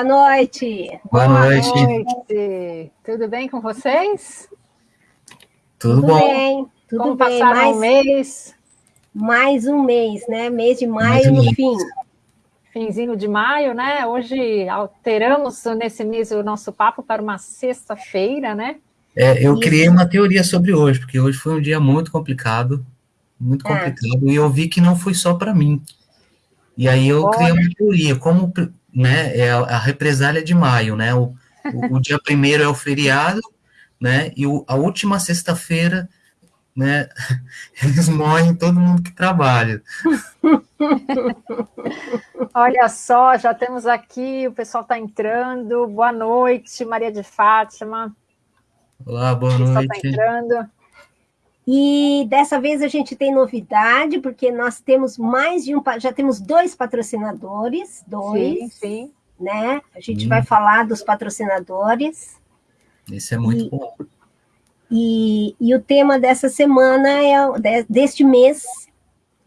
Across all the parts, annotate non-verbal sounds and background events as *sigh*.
Boa noite! Boa, boa noite. noite! Tudo bem com vocês? Tudo, tudo bom. bem, tudo Como bem. passaram mais, um mês? Mais um mês, né? Mês de maio no fim. Finzinho de maio, né? Hoje alteramos nesse mês o nosso papo para uma sexta-feira, né? É, eu Isso. criei uma teoria sobre hoje, porque hoje foi um dia muito complicado, muito É. complicado, e eu vi que não foi só para mim. E aí eu Olha. criei uma teoria, como né, é a a represália de maio, né? O, o, o dia primeiro é o feriado, né? E o, a última sexta-feira, né? *laughs* Eles morrem todo mundo que trabalha. *laughs* Olha só, já temos aqui, o pessoal está entrando. Boa noite, Maria de Fátima. Olá, boa O pessoal está noite. entrando. E dessa vez a gente tem novidade, porque nós temos mais de um, já temos dois patrocinadores, dois, Sim, sim. né? A gente Sim. vai falar dos patrocinadores. Isso é muito E- bom. E, e o tema dessa semana, é, deste mês,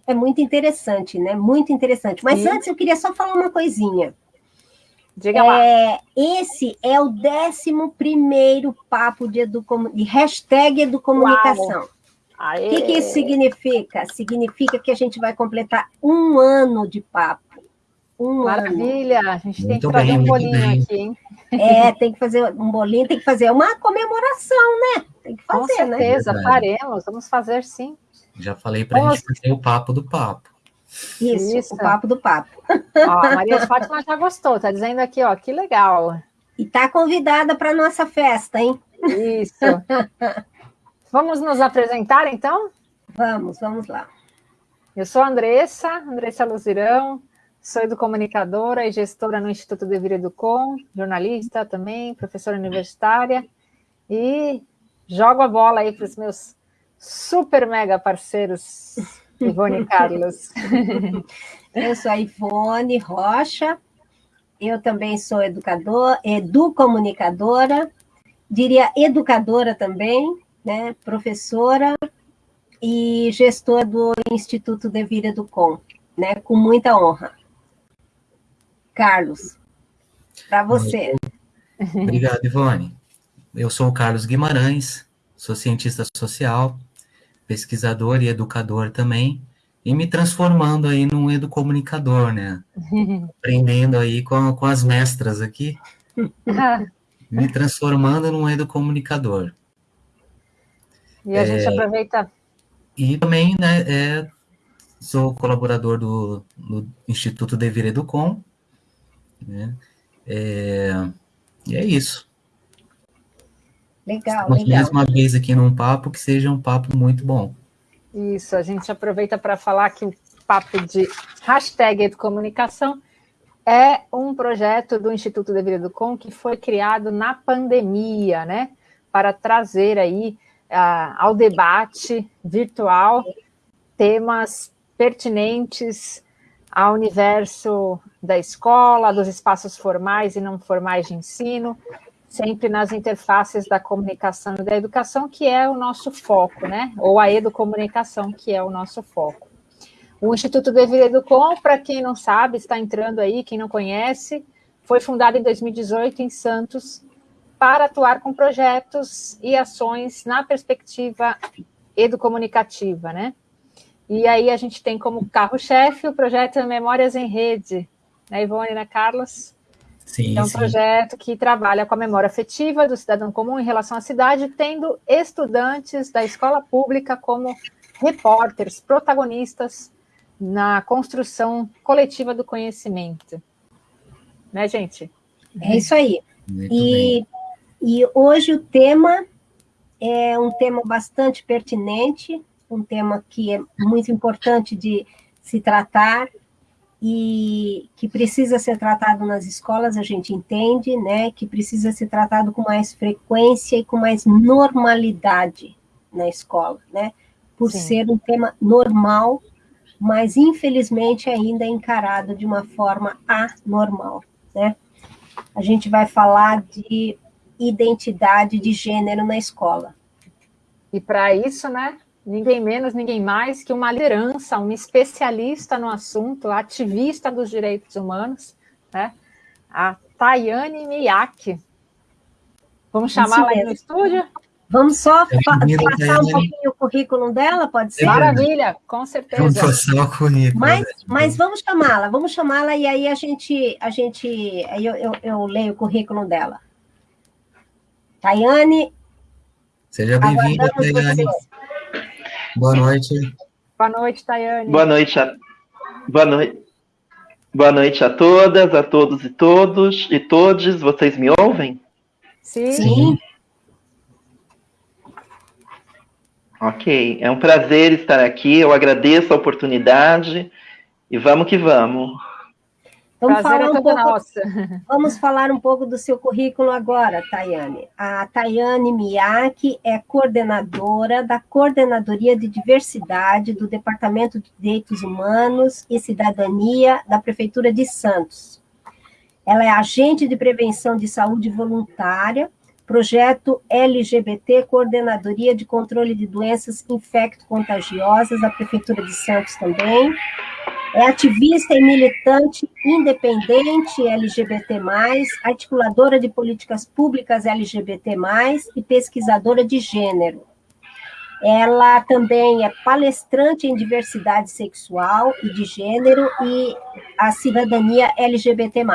é muito interessante, né? Muito interessante. Mas Sim. antes eu queria só falar uma coisinha. Diga lá. É, esse é o 11 primeiro papo de, educomu- de hashtag educomunicação. O que, que isso significa? Significa que a gente vai completar um ano de papo. Um ano. Maravilha, a gente tem Muito que trazer bem, um bolinho bem. aqui, hein? É, tem que fazer um bolinho, tem que fazer uma comemoração, né? Tem que Com fazer, né? certeza, Verdade. faremos, vamos fazer sim. Já falei para a Nossa. gente fazer o papo do papo. Isso, Isso. o papo do papo. Ó, a Maria de Fátima já gostou, tá dizendo aqui, ó, que legal. E tá convidada para nossa festa, hein? Isso. *laughs* Vamos nos apresentar, então? Vamos, vamos lá. Eu sou a Andressa, Andressa Luzirão, sou educomunicadora e gestora no Instituto de Vida Educom, jornalista também, professora universitária, e jogo a bola aí para os meus super mega parceiros, *laughs* Ivone e Carlos. Eu sou a Ivone Rocha, eu também sou educador, educomunicadora, diria educadora também, né? Professora e gestora do Instituto de Vida Educom, né? Com muita honra. Carlos, para você. Obrigado, Ivone. Eu sou o Carlos Guimarães, sou cientista social, pesquisador e educador também, e me transformando aí num educomunicador, né? Aprendendo aí com, com as mestras aqui, *laughs* me transformando num educomunicador. E a gente aproveita. E também, né, é, sou colaborador do, do Instituto Devir Educom, né? É, e é isso. Legal, Estamos legal. mais uma vez aqui num papo que seja um papo muito bom. Isso, a gente aproveita para falar que o papo de hashtag Educomunicação é um projeto do Instituto de Vida do Com que foi criado na pandemia, né? Para trazer aí ao debate virtual temas pertinentes ao universo da escola, dos espaços formais e não formais de ensino, sempre nas interfaces da comunicação e da educação, que é o nosso foco, né? Ou a educomunicação, que é o nosso foco. O Instituto de Vida Educom, para quem não sabe, está entrando aí, quem não conhece, foi fundado em 2018 em Santos para atuar com projetos e ações na perspectiva educomunicativa, né? E aí a gente tem como carro-chefe o projeto Memórias em Rede, né, Ivone, né, Carlos? Sim, É um sim. projeto que trabalha com a memória afetiva do cidadão comum em relação à cidade, tendo estudantes da escola pública como repórteres, protagonistas na construção coletiva do conhecimento. Né, gente? É isso aí. Muito bem. E, hoje o tema é um tema bastante pertinente, um tema que é muito importante de se tratar e que precisa ser tratado nas escolas, a gente entende, né? Que precisa ser tratado com mais frequência e com mais normalidade na escola, né? Por Sim. ser um tema normal, mas infelizmente ainda encarado de uma forma anormal, né? A gente vai falar de identidade de gênero na escola. E para isso, né, ninguém menos, ninguém mais que uma liderança, uma especialista no assunto, ativista dos direitos humanos, né? A Tayane Miyake. Vamos chamá-la aí no estúdio? Vamos só pa passar um pouquinho o currículo dela, pode ser? Maravilha, com certeza. Vamos passar o currículo. Mas, né? mas vamos chamá-la, vamos chamá-la e aí a gente, a gente aí eu, eu, eu leio o currículo dela. Tayane. Seja bem-vinda, Tayane. Boa noite. Boa noite, Tayane. Boa noite. A... Boa noite. Boa noite a todas, a todos e todos e todos. Vocês me ouvem? Sim. Sim. Ok, é um prazer estar aqui. Eu agradeço a oportunidade e vamos que vamos. Vamos falar, um pouco, *laughs* vamos falar um pouco do seu currículo agora, Tayane. A Tayane Miyake é coordenadora da Coordenadoria de Diversidade do Departamento de Direitos Humanos e Cidadania da Prefeitura de Santos. Ela é agente de prevenção de saúde voluntária, projeto LGBT Coordenadoria de Controle de Doenças Infecto-Contagiosas da Prefeitura de Santos também é ativista e militante independente LGBT+, articuladora de políticas públicas LGBT+, e pesquisadora de gênero. Ela também é palestrante em diversidade sexual e de gênero e a cidadania LGBT+.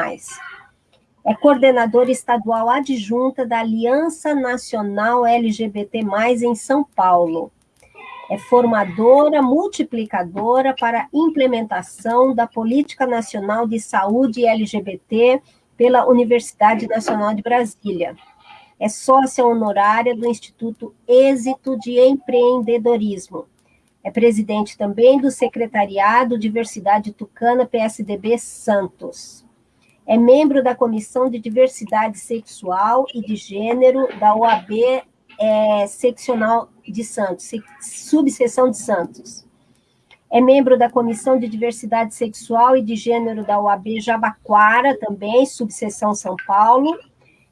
É coordenadora estadual adjunta da Aliança Nacional LGBT+, em São Paulo é formadora, multiplicadora para implementação da Política Nacional de Saúde LGBT pela Universidade Nacional de Brasília. É sócia honorária do Instituto Êxito de Empreendedorismo. É presidente também do Secretariado Diversidade Tucana PSDB Santos. É membro da Comissão de Diversidade Sexual e de Gênero da OAB é, Seccional de Santos, subseção de Santos. É membro da Comissão de Diversidade Sexual e de Gênero da UAB Jabaquara, também, subseção São Paulo.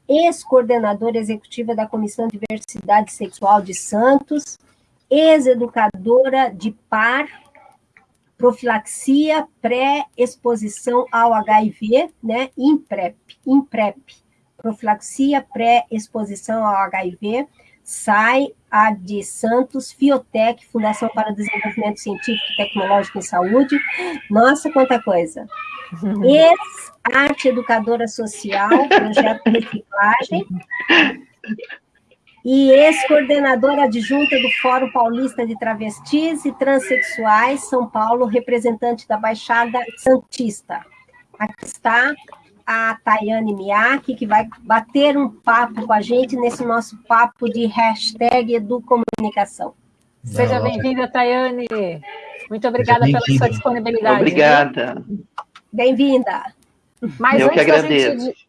Ex-coordenadora executiva da Comissão de Diversidade Sexual de Santos. Ex-educadora de par, profilaxia, pré-exposição ao HIV, né? IMPREP, IMPREP, profilaxia pré-exposição ao HIV, SAI, a de Santos, Fiotec, Fundação para Desenvolvimento Científico, Tecnológico e Saúde. Nossa, quanta coisa! *laughs* Ex-arte educadora social, projeto de reciclagem. E ex-coordenadora adjunta do Fórum Paulista de Travestis e Transsexuais, São Paulo, representante da Baixada Santista. Aqui está a Tayane Miyake, que vai bater um papo com a gente nesse nosso papo de hashtag Educomunicação. Seja bem-vinda, Tayane. Muito obrigada pela sua disponibilidade. Obrigada. Bem-vinda. Mas Eu que agradeço. Gente,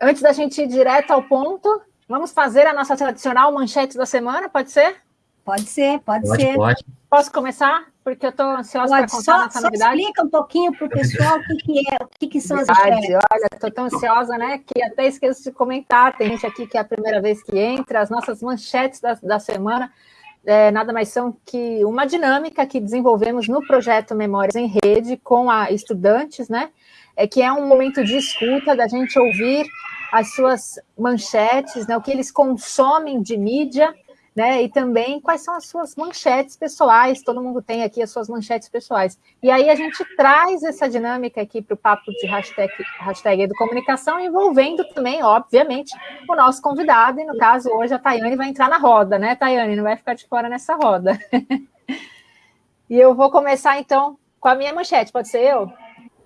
antes da gente ir direto ao ponto, vamos fazer a nossa tradicional manchete da semana, pode ser? Pode ser, pode, pode ser. Pode. Posso começar? porque eu estou ansiosa para contar só, nossa só novidade. explica um pouquinho para o pessoal o que, que, é, o que, que são as Verdade, Olha, estou tão ansiosa, né, que até esqueço de comentar. Tem gente aqui que é a primeira vez que entra. As nossas manchetes da, da semana é, nada mais são que uma dinâmica que desenvolvemos no projeto Memórias em Rede com a estudantes, né, é que é um momento de escuta, da gente ouvir as suas manchetes, né, o que eles consomem de mídia, né? E também quais são as suas manchetes pessoais, todo mundo tem aqui as suas manchetes pessoais. E aí a gente traz essa dinâmica aqui para o papo de hashtag, hashtag Educomunicação, envolvendo também, obviamente, o nosso convidado, e no caso hoje a Tayane vai entrar na roda, né, Tayane? Não vai ficar de fora nessa roda. *laughs* e eu vou começar então com a minha manchete, pode ser eu?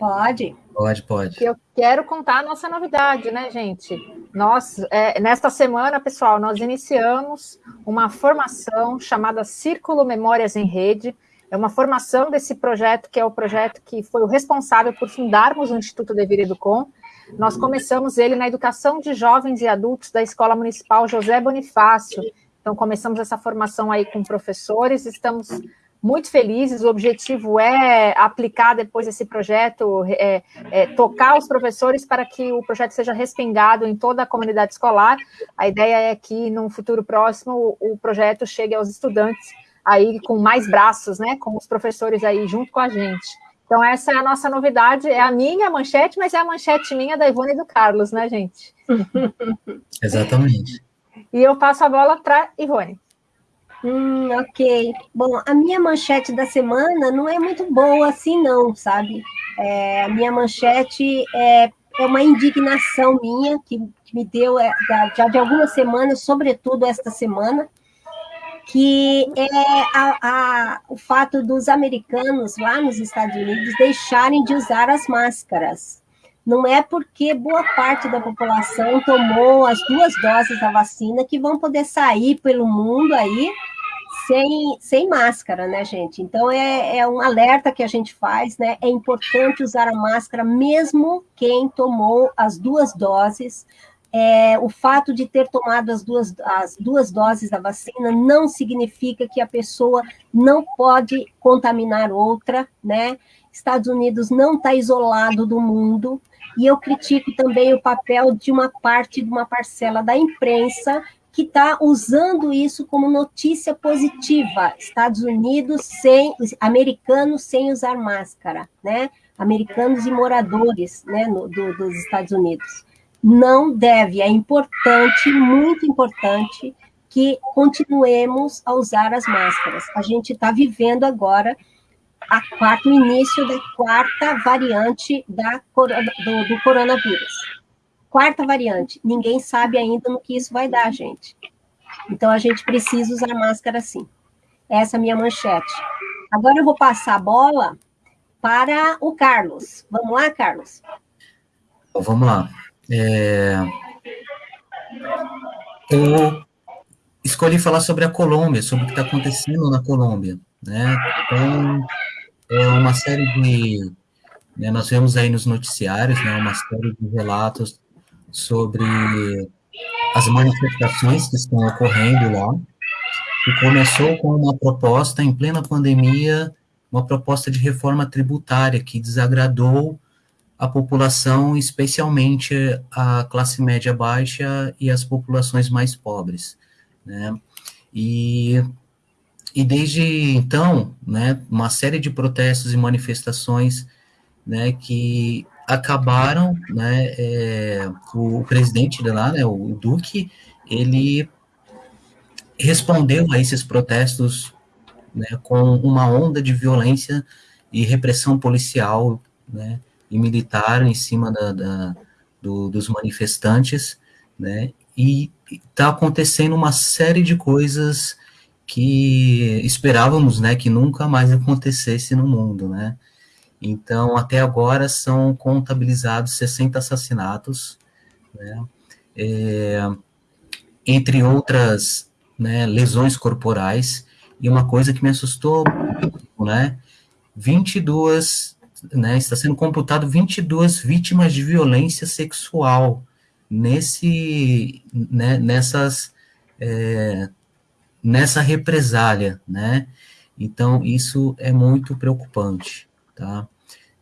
Pode. Pode, pode. Eu quero contar a nossa novidade, né, gente? Nós, é, nesta semana, pessoal, nós iniciamos uma formação chamada Círculo Memórias em Rede. É uma formação desse projeto, que é o projeto que foi o responsável por fundarmos o Instituto Devir Educom. Nós começamos ele na educação de jovens e adultos da Escola Municipal José Bonifácio. Então, começamos essa formação aí com professores, estamos muito felizes. O objetivo é aplicar depois esse projeto, é, é, tocar os professores para que o projeto seja respingado em toda a comunidade escolar. A ideia é que, num futuro próximo, o projeto chegue aos estudantes aí com mais braços, né, com os professores aí junto com a gente. Então, essa é a nossa novidade, é a minha manchete, mas é a manchete minha da Ivone e do Carlos, né, gente? *laughs* *laughs* Exatamente. E eu passo a bola para Ivone. Hum, ok. Bom, a minha manchete da semana não é muito boa assim, não, sabe? É, a minha manchete é, é uma indignação minha, que, que me deu é, já de algumas semanas, sobretudo esta semana, que é a, a, o fato dos americanos lá nos Estados Unidos deixarem de usar as máscaras. Não é porque boa parte da população tomou as duas doses da vacina que vão poder sair pelo mundo aí sem, sem máscara, né, gente? Então é, é um alerta que a gente faz, né? É importante usar a máscara mesmo quem tomou as duas doses. É, o fato de ter tomado as duas, as duas doses da vacina não significa que a pessoa não pode contaminar outra, né? Estados Unidos não está isolado do mundo, e eu critico também o papel de uma parte, de uma parcela da imprensa que está usando isso como notícia positiva. Estados Unidos sem, americanos sem usar máscara, né? Americanos e moradores, né, no, do, dos Estados Unidos. Não deve, é importante, muito importante, que continuemos a usar as máscaras. A gente está vivendo agora a quarta, o início da quarta variante da, do, do coronavírus. Quarta variante, ninguém sabe ainda no que isso vai dar, gente. Então a gente precisa usar máscara sim. Essa é a minha manchete. Agora eu vou passar a bola para o Carlos. Vamos lá, Carlos? Vamos lá. É... Eu escolhi falar sobre a Colômbia, sobre o que está acontecendo na Colômbia. Né? Então, é uma série de. Né, nós vemos aí nos noticiários né, uma série de relatos sobre as manifestações que estão ocorrendo lá, que começou com uma proposta em plena pandemia, uma proposta de reforma tributária que desagradou a população, especialmente a classe média baixa e as populações mais pobres, né? E e desde então, né, uma série de protestos e manifestações, né, que acabaram, né, é, o, presidente de lá, né, o Duque, ele respondeu a esses protestos, né, com uma onda de violência e repressão policial, né, e militar em cima da, da do, dos manifestantes, né, e está acontecendo uma série de coisas que esperávamos, né, que nunca mais acontecesse no mundo, né? Então, até agora são contabilizados 60 assassinatos, né? É, entre outras né, lesões corporais, e uma coisa que me assustou, né, 22, né, está sendo computado 22 vítimas de violência sexual nesse, né, nessas é, nessa represália, né? Então, isso é muito preocupante, tá?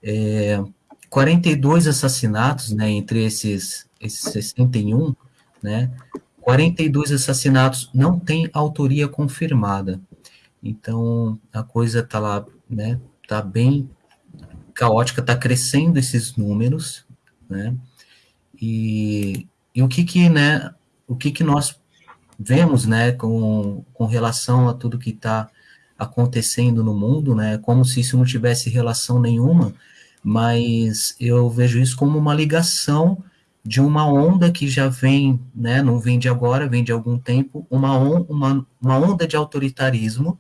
É, 42 assassinatos, né, entre esses, esses 61, né, 42 assassinatos não têm autoria confirmada. Então, a coisa tá lá, né, tá bem caótica, tá crescendo esses números, né, e, e o que que, né, o que que nós vemos, né, com, com relação a tudo que está acontecendo no mundo, né, como se isso não tivesse relação nenhuma, mas eu vejo isso como uma ligação de uma onda que já vem, né, não vem de agora, vem de algum tempo, uma, on, uma, uma onda de autoritarismo,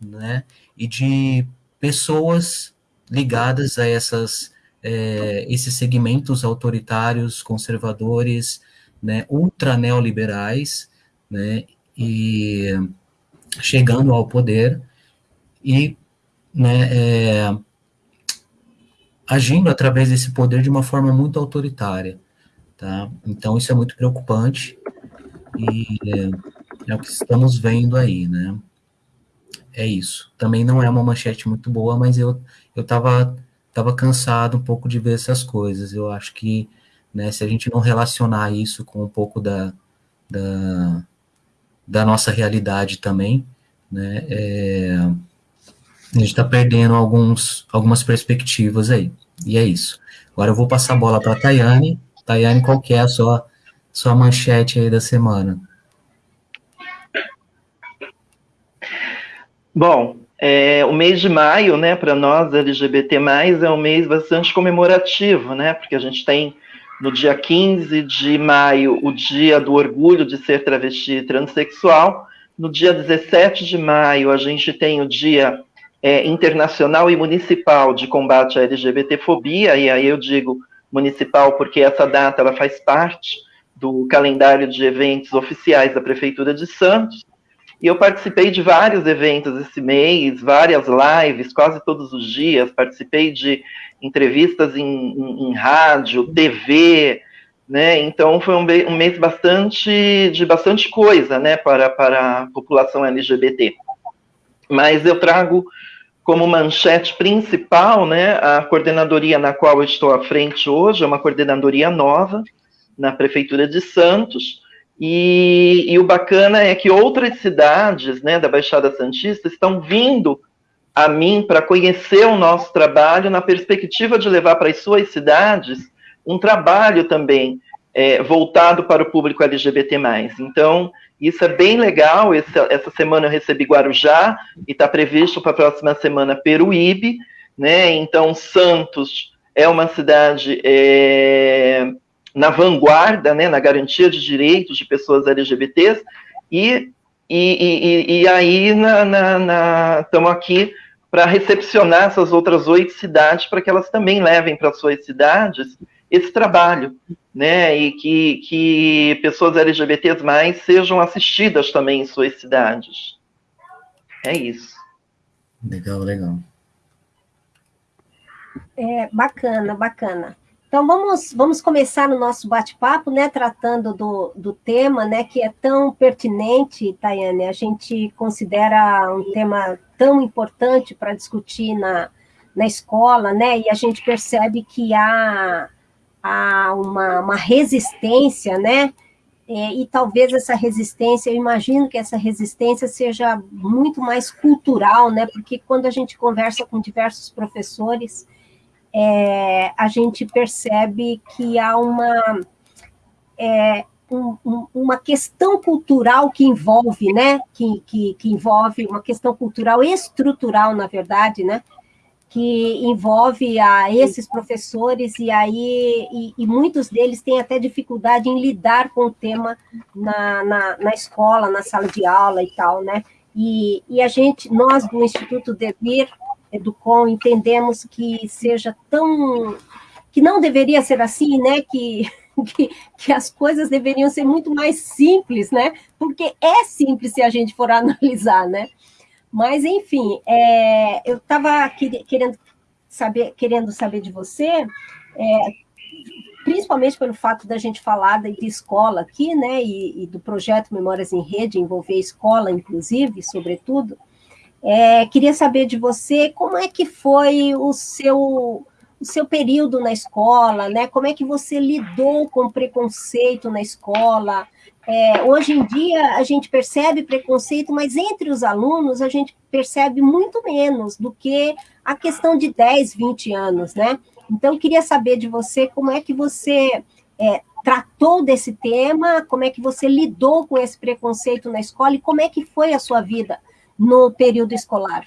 né, e de pessoas ligadas a essas, é, esses segmentos autoritários, conservadores, né, ultra neoliberais, né, e chegando ao poder e né, é, agindo através desse poder de uma forma muito autoritária, tá? Então isso é muito preocupante e é, é o que estamos vendo aí, né? É isso. Também não é uma manchete muito boa, mas eu eu tava tava cansado um pouco de ver essas coisas. Eu acho que né, se a gente não relacionar isso com um pouco da, da da nossa realidade também, né? É, A gente está perdendo alguns, algumas perspectivas aí. E é isso. Agora eu vou passar a bola para a Tayane. Tayane, qual que é a sua, sua manchete aí da semana? Bom, é, o mês de maio, né, para nós LGBT+, é um mês bastante comemorativo, né, porque a gente tem no dia 15 de maio o dia do orgulho de ser travesti transexual, no dia 17 de maio a gente tem o dia é, internacional e municipal de combate à LGBTfobia, e aí eu digo municipal porque essa data ela faz parte do calendário de eventos oficiais da Prefeitura de Santos, e eu participei de vários eventos esse mês, várias lives, quase todos os dias. Participei de entrevistas em, em, em rádio, TV, né? Então foi um, um, mês bastante de bastante coisa, né, para, para a população LGBT. Mas eu trago como manchete principal, né, a coordenadoria na qual eu estou à frente hoje é uma coordenadoria nova na prefeitura de Santos e, e, o bacana é que outras cidades né, da Baixada Santista estão vindo a mim para conhecer o nosso trabalho na perspectiva de levar para as suas cidades um trabalho também é, voltado para o público LGBT+. Então, isso é bem legal. Esse, essa semana eu recebi Guarujá e está previsto para a próxima semana Peruíbe. Né? Então, Santos é uma cidade... É, na vanguarda, né, na garantia de direitos de pessoas LGBTs, e, e, e, e aí estamos aqui para recepcionar essas outras oito cidades, para que elas também levem para suas cidades esse trabalho, né, e que, que pessoas LGBTs mais sejam assistidas também em suas cidades. É isso. Legal, legal. É, bacana, bacana. Então vamos, vamos começar o nosso bate-papo, né, tratando do, do tema, né, que é tão pertinente, Tayane, a gente considera um tema tão importante para discutir na, na escola, né, e a gente percebe que há, há uma, uma resistência, né, e, e talvez essa resistência, eu imagino que essa resistência seja muito mais cultural, né, porque quando a gente conversa com diversos professores, é, a gente percebe que há uma, é, um, um, uma questão cultural que envolve, né, que, que, que, envolve uma questão cultural estrutural, na verdade, né, que envolve a esses professores e aí e, e muitos deles têm até dificuldade em lidar com o tema na, na, na escola, na sala de aula e tal, né, e, e a gente, nós do Instituto Devir, Educom entendemos que seja tão que não deveria ser assim, né? Que, *laughs* que, que, as coisas deveriam ser muito mais simples, né? Porque é simples se a gente for *laughs* analisar, né? Mas, enfim, é, eu estava querendo saber, querendo saber de você, é, principalmente pelo fato da gente falar de, escola aqui, né? E, e do projeto Memórias em Rede, envolver escola, inclusive, sobretudo. É, queria saber de você como é que foi o seu o seu período na escola, né? Como é que você lidou com preconceito na escola? É, hoje em dia a gente percebe preconceito, mas entre os alunos a gente percebe muito menos do que a questão de 10, 20 anos, né? Então, queria saber de você como é que você é, tratou desse tema, como é que você lidou com esse preconceito na escola e como é que foi a sua vida no período escolar.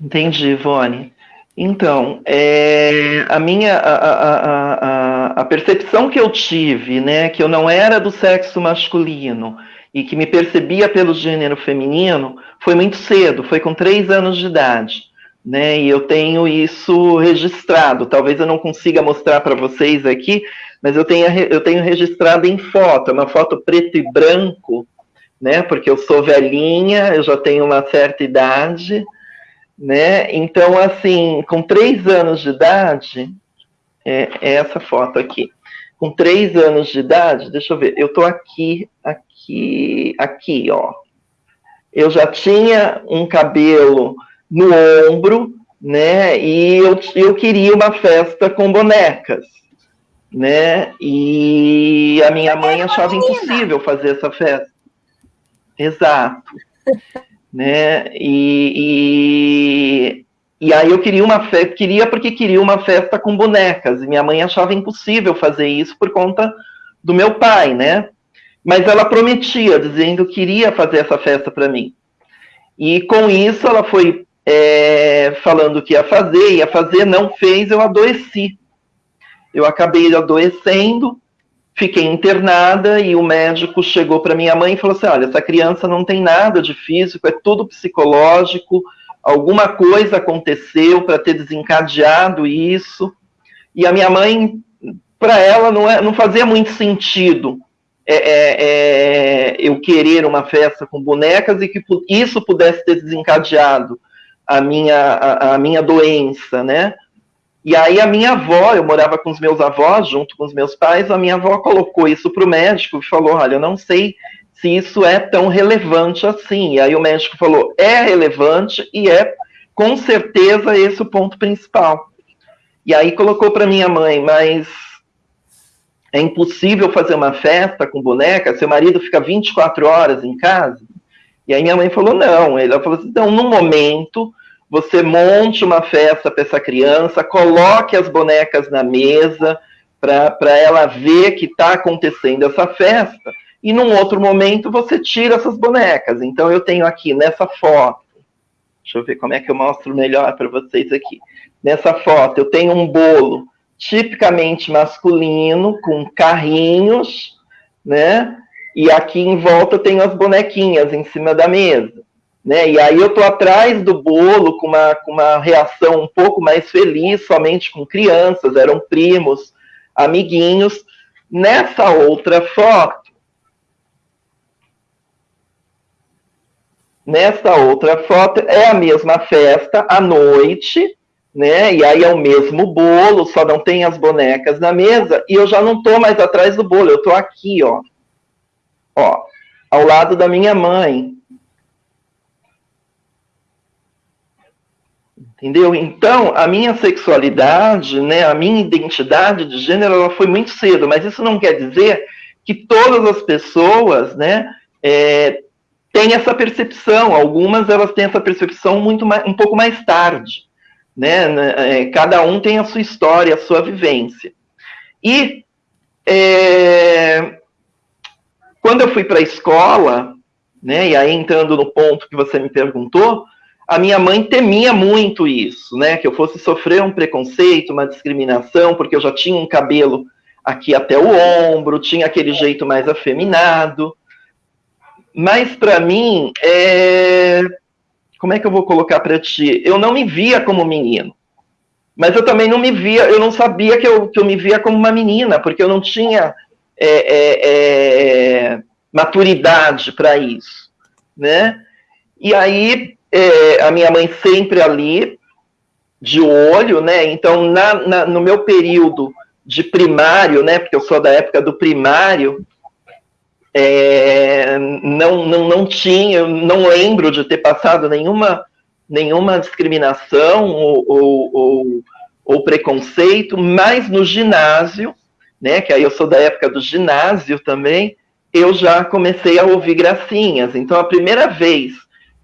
Entendi, Ivone. Então, é, a minha a, a, a, a, percepção que eu tive, né, que eu não era do sexo masculino e que me percebia pelo gênero feminino, foi muito cedo, foi com três anos de idade, né, e eu tenho isso registrado. Talvez eu não consiga mostrar para vocês aqui, mas eu tenho, eu tenho registrado em foto, é uma foto preto e branco, né? Porque eu sou velhinha, eu já tenho uma certa idade, né? Então, assim, com três anos de idade, é, é essa foto aqui. Com três anos de idade, deixa eu ver, eu tô aqui, aqui, aqui, ó. Eu já tinha um cabelo no ombro, né? E eu, eu queria uma festa com bonecas né? E a minha mãe achava impossível fazer essa festa. Exato. *laughs* né? E, e, e, aí eu queria uma festa, queria porque queria uma festa com bonecas, e minha mãe achava impossível fazer isso por conta do meu pai, né? Mas ela prometia, dizendo que iria fazer essa festa para mim. E com isso ela foi é, falando que ia fazer, ia fazer, não fez, eu adoeci. Eu acabei adoecendo, fiquei internada e o médico chegou para minha mãe e falou assim: olha, essa criança não tem nada de físico, é tudo psicológico, alguma coisa aconteceu para ter desencadeado isso. E a minha mãe, para ela, não, é, não fazia muito sentido é, é, é, eu querer uma festa com bonecas e que isso pudesse ter desencadeado a minha, a, a, minha doença, né? E aí a minha avó, eu morava com os meus avós, junto com os meus pais, a minha avó colocou isso para o médico e falou, olha, eu não sei se isso é tão relevante assim. E aí o médico falou, é relevante e é com certeza esse o ponto principal. E aí colocou para minha mãe, mas é impossível fazer uma festa com boneca, seu marido fica 24 horas em casa. E aí minha mãe falou, não. Ela falou assim, então, no momento, você monte uma festa para essa criança, coloque as bonecas na mesa, para ela ver que está acontecendo essa festa, e num outro momento você tira essas bonecas. Então eu tenho aqui nessa foto, deixa eu ver como é que eu mostro melhor para vocês aqui. Nessa foto eu tenho um bolo tipicamente masculino, com carrinhos, né? E aqui em volta tem as bonequinhas em cima da mesa. Né? E aí eu tô atrás do bolo com uma, com uma reação um pouco mais feliz, somente com crianças, eram primos, amiguinhos. Nessa outra foto, nessa outra foto é a mesma festa à noite, né? E aí é o mesmo bolo, só não tem as bonecas na mesa, e eu já não tô mais atrás do bolo, eu tô aqui, ó. Ó, ao lado da minha mãe. Entendeu? Então, a minha sexualidade, né, a minha identidade de gênero, ela foi muito cedo, mas isso não quer dizer que todas as pessoas, né, é, têm essa percepção. Algumas elas têm essa percepção muito mais, um pouco mais tarde né? né é, cada um tem a sua história, a sua vivência. E é, quando eu fui para a escola, né? E aí entrando no ponto que você me perguntou, a minha mãe temia muito isso, né? Que eu fosse sofrer um preconceito, uma discriminação, porque eu já tinha um cabelo aqui até o ombro, tinha aquele jeito mais afeminado. Mas para mim, é, como é que eu vou colocar para ti? Eu não me via como menino. Mas eu também não me via, eu não sabia que eu, que eu me via como uma menina, porque eu não tinha é, é, é, maturidade para isso, né? E aí, é, a minha mãe sempre ali, de olho, né? Então, na, na, no meu período de primário, né? Porque eu sou da época do primário, é, não, não, não tinha, não lembro de ter passado nenhuma, nenhuma discriminação ou, ou, ou, ou preconceito, mas no ginásio, né, que aí eu sou da época do ginásio também, eu já comecei a ouvir gracinhas. Então, a primeira vez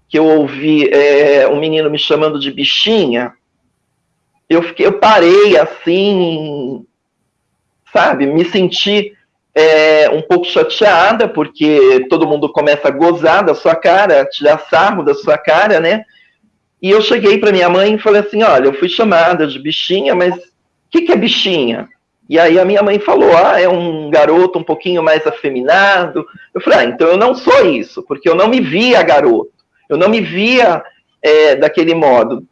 que eu ouvi é, um menino me chamando de bichinha, eu, fiquei, eu parei assim, sabe, me senti é, um pouco chateada, porque todo mundo começa a gozar da sua cara, tirar sarro da sua cara, né? E eu cheguei para minha mãe e falei assim: olha, eu fui chamada de bichinha, mas o que, que é bichinha? E aí a minha mãe falou: ah, é um garoto um pouquinho mais afeminado. Eu falei: ah, então eu não sou isso, porque eu não me via garoto, eu não me via é, daquele modo.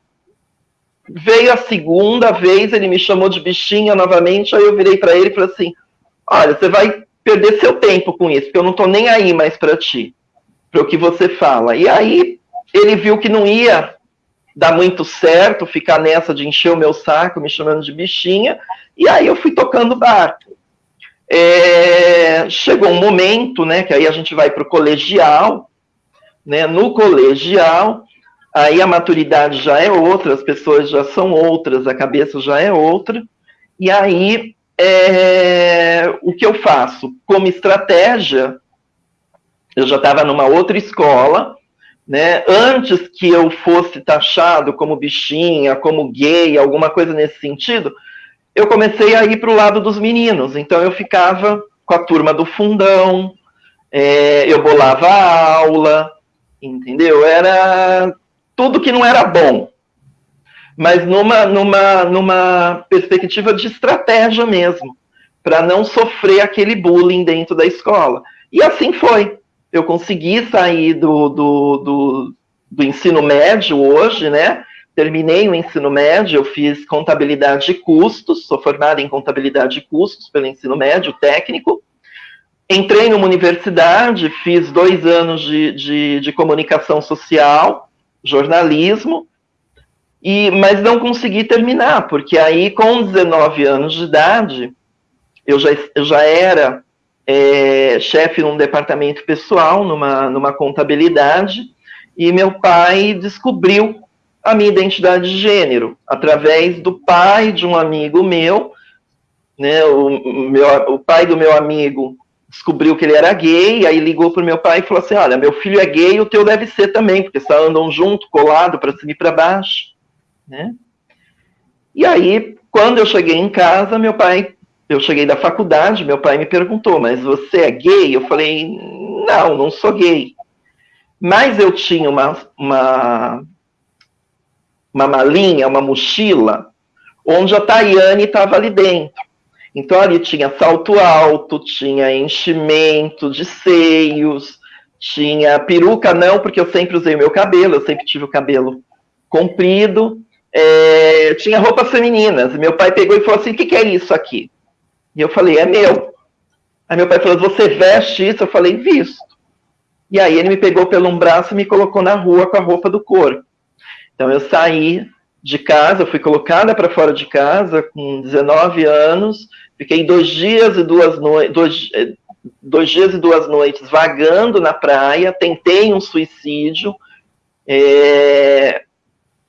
Veio a segunda vez, ele me chamou de bichinha novamente, aí eu virei para ele e falei assim: olha, você vai perder seu tempo com isso, porque eu não estou nem aí mais para ti, para o que você fala. E aí ele viu que não ia dar muito certo ficar nessa de encher o meu saco, me chamando de bichinha, e aí eu fui tocando barco. É, chegou um momento, né, que aí a gente vai para o colegial, né, no colegial, aí a maturidade já é outra, as pessoas já são outras, a cabeça já é outra, e aí é, o que eu faço? Como estratégia, eu já estava numa outra escola, né? Antes que eu fosse taxado como bichinha, como gay, alguma coisa nesse sentido, eu comecei a ir para o lado dos meninos. Então eu ficava com a turma do fundão, é, eu bolava a aula, entendeu? Era tudo que não era bom, mas numa, numa, numa perspectiva de estratégia mesmo, para não sofrer aquele bullying dentro da escola. E assim foi eu consegui sair do, do, do, do ensino médio hoje, né? Terminei o ensino médio, eu fiz contabilidade e custos, sou formada em contabilidade e custos pelo ensino médio técnico. Entrei numa universidade, fiz dois anos de, de, de comunicação social, jornalismo, e, mas não consegui terminar, porque aí, com 19 anos de idade, eu já, eu já era é, chefe num departamento pessoal, numa, numa contabilidade, e meu pai descobriu a minha identidade de gênero através do pai de um amigo meu, né? O, meu, o pai do meu amigo descobriu que ele era gay, aí ligou para o meu pai e falou assim: Olha, meu filho é gay, o teu deve ser também, porque só andam junto, colado, para cima e para baixo. Né? E aí, quando eu cheguei em casa, meu pai eu cheguei da faculdade, meu pai me perguntou, mas você é gay? Eu falei, não, não sou gay. Mas eu tinha uma, uma, uma malinha, uma mochila, onde a Tayane estava ali dentro. Então ali tinha salto alto, tinha enchimento de seios, tinha peruca não, porque eu sempre usei o meu cabelo, eu sempre tive o cabelo comprido, é, tinha roupas femininas. Meu pai pegou e falou assim: o que, que é isso aqui? E eu falei, é meu. Aí meu pai falou, você veste isso? Eu falei, visto. E aí ele me pegou pelo um braço e me colocou na rua com a roupa do corpo. Então eu saí de casa, fui colocada para fora de casa com 19 anos, fiquei dois dias e duas noites, dois, eh, dois dias e duas noites vagando na praia, tentei um suicídio, é,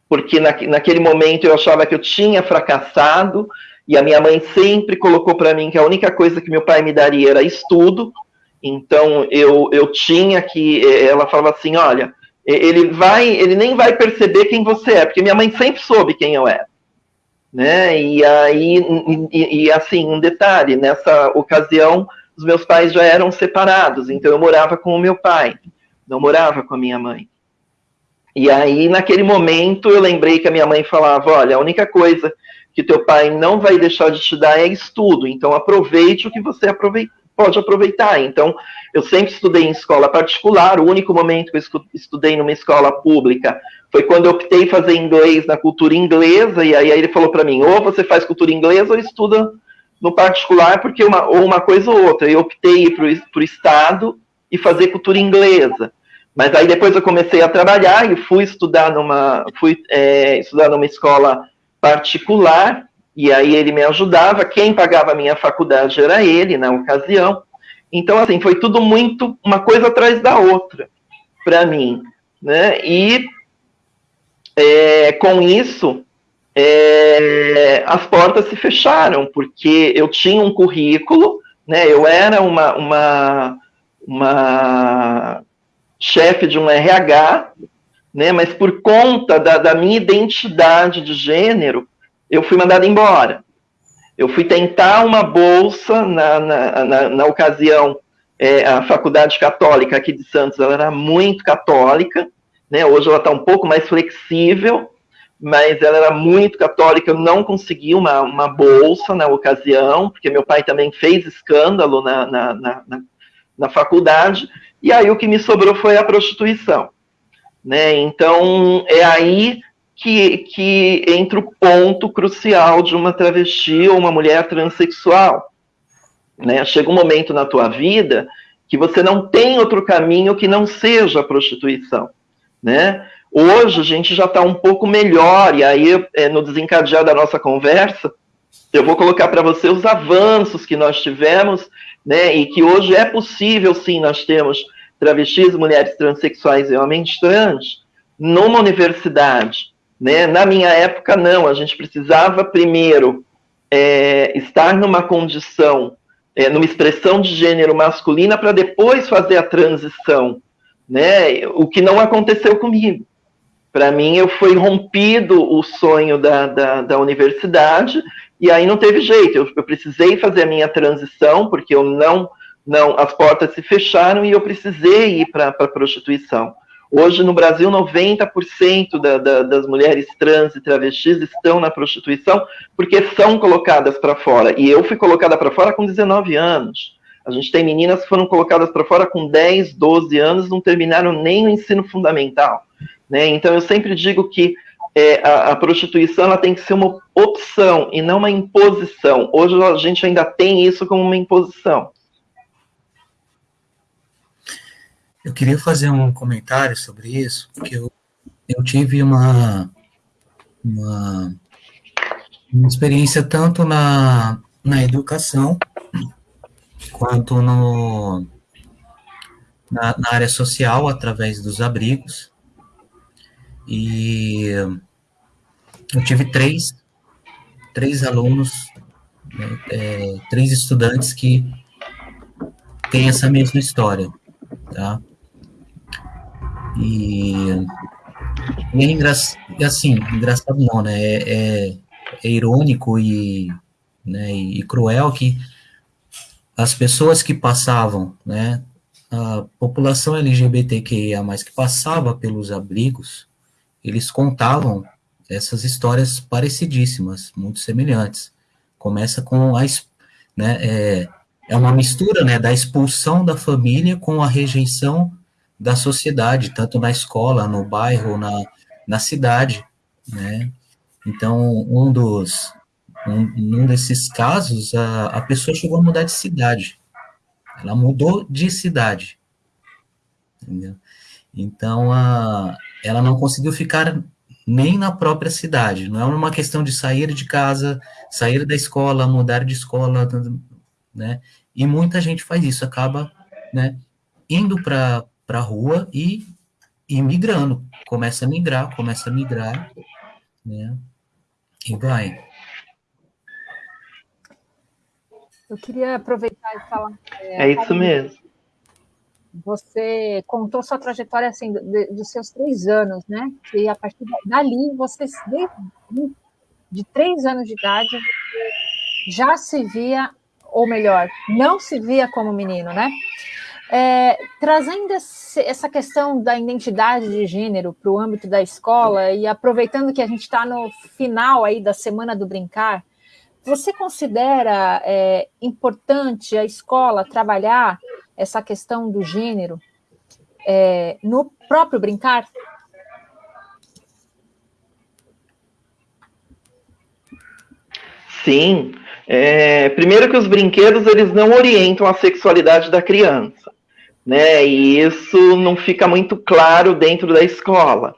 porque na, naquele momento eu achava que eu tinha fracassado, e a minha mãe sempre colocou para mim que a única coisa que meu pai me daria era estudo. Então eu, eu tinha que. Eh, ela falava assim: olha, ele vai, ele nem vai perceber quem você é, porque minha mãe sempre soube quem eu era. Né? E aí, e, e assim, um detalhe: nessa ocasião, os meus pais já eram separados, então eu morava com o meu pai, não morava com a minha mãe. E aí, naquele momento, eu lembrei que a minha mãe falava: olha, a única coisa que teu pai não vai deixar de te dar é estudo. Então aproveite o que você pode aproveitar. Então, eu sempre estudei em escola particular. O único momento que eu estudei numa escola pública foi quando eu optei fazer inglês na cultura inglesa. E aí, ele falou para mim: ou você faz cultura inglesa ou estuda no particular, porque uma, ou uma coisa ou outra. Eu optei para o Estado e fazer cultura inglesa. Mas aí depois eu comecei a trabalhar e fui estudar numa, fui, é, estudar numa escola particular, e aí ele me ajudava. Quem pagava a minha faculdade era ele, na ocasião. Então, assim, foi tudo muito uma coisa atrás da outra para mim. Né? E é, com isso, é, as portas se fecharam, porque eu tinha um currículo, né? eu era uma, uma, uma chefe de um RH, né? Mas por conta da, da minha identidade de gênero, eu fui mandada embora. Eu fui tentar uma bolsa na, na, na, na ocasião, é, a Faculdade Católica aqui de Santos, ela era muito católica, né? Hoje ela está um pouco mais flexível, mas ela era muito católica, eu não consegui uma, uma bolsa na ocasião, porque meu pai também fez escândalo na, na, na, na faculdade, e aí o que me sobrou foi a prostituição. Né? Então, é aí que, que entra o ponto crucial de uma travesti ou uma mulher transexual. Né? Chega um momento na tua vida que você não tem outro caminho que não seja a prostituição. Né? Hoje a gente já está um pouco melhor, e aí, é, no desencadear da nossa conversa, eu vou colocar para você os avanços que nós tivemos, né, e que hoje é possível, sim, nós temos travestis, mulheres transexuais e homens trans numa universidade. Né? Na minha época, não, a gente precisava primeiro é, estar numa condição, é, numa expressão de gênero masculina, para depois fazer a transição né? O que não aconteceu comigo. Para mim, eu fui rompido o sonho da, da, da, universidade e aí não teve jeito. Eu, eu precisei fazer a minha transição porque eu não, não, as portas se fecharam e eu precisei ir para a prostituição. Hoje, no Brasil, 90% da, da, das mulheres trans e travestis estão na prostituição porque são colocadas para fora. E eu fui colocada para fora com 19 anos. A gente tem meninas que foram colocadas para fora com 10, 12 anos, não terminaram nem o ensino fundamental. Né? Então, eu sempre digo que é, a, a, prostituição ela tem que ser uma opção e não uma imposição. Hoje a gente ainda tem isso como uma imposição. Eu queria fazer um comentário sobre isso, porque eu, eu tive uma, uma, uma experiência tanto na, na educação quanto no, na, na área social, através dos abrigos. E eu tive três, três alunos, né, é, três estudantes que têm essa mesma história, tá? E, e é engraçado, assim, engraçado não, né? É, é, é irônico e, né, e, e cruel que as pessoas que passavam, né, a população LGBTQIA+, que passava pelos abrigos, eles contavam essas histórias parecidíssimas, muito semelhantes. Começa com a, né, é, é uma mistura, né, da expulsão da família com a rejeição da sociedade, tanto na escola, no bairro, na, na cidade, né? Então, um dos, um, num desses casos, a, a pessoa chegou a mudar de cidade. Ela mudou de cidade. Entendeu? Então, a, ela não conseguiu ficar nem na própria cidade. Não é uma questão de sair de casa, sair da escola, mudar de escola, né? E muita gente faz isso, acaba, né, indo para a rua e, e migrando. Começa a migrar, começa a migrar, né? E vai. Eu queria aproveitar e falar. É, é isso mesmo. Você contou sua trajetória assim de, dos seus três anos, né? E a partir dali, você de, de três anos de idade já se via, ou melhor, não se via como menino, né? É, trazendo esse, essa questão da identidade de gênero para o âmbito da escola e aproveitando que a gente está no final aí da semana do brincar, você considera é, importante a escola trabalhar essa questão do gênero é, no próprio brincar? Sim. É, primeiro que os brinquedos eles não orientam a sexualidade da criança, né? E isso não fica muito claro dentro da escola,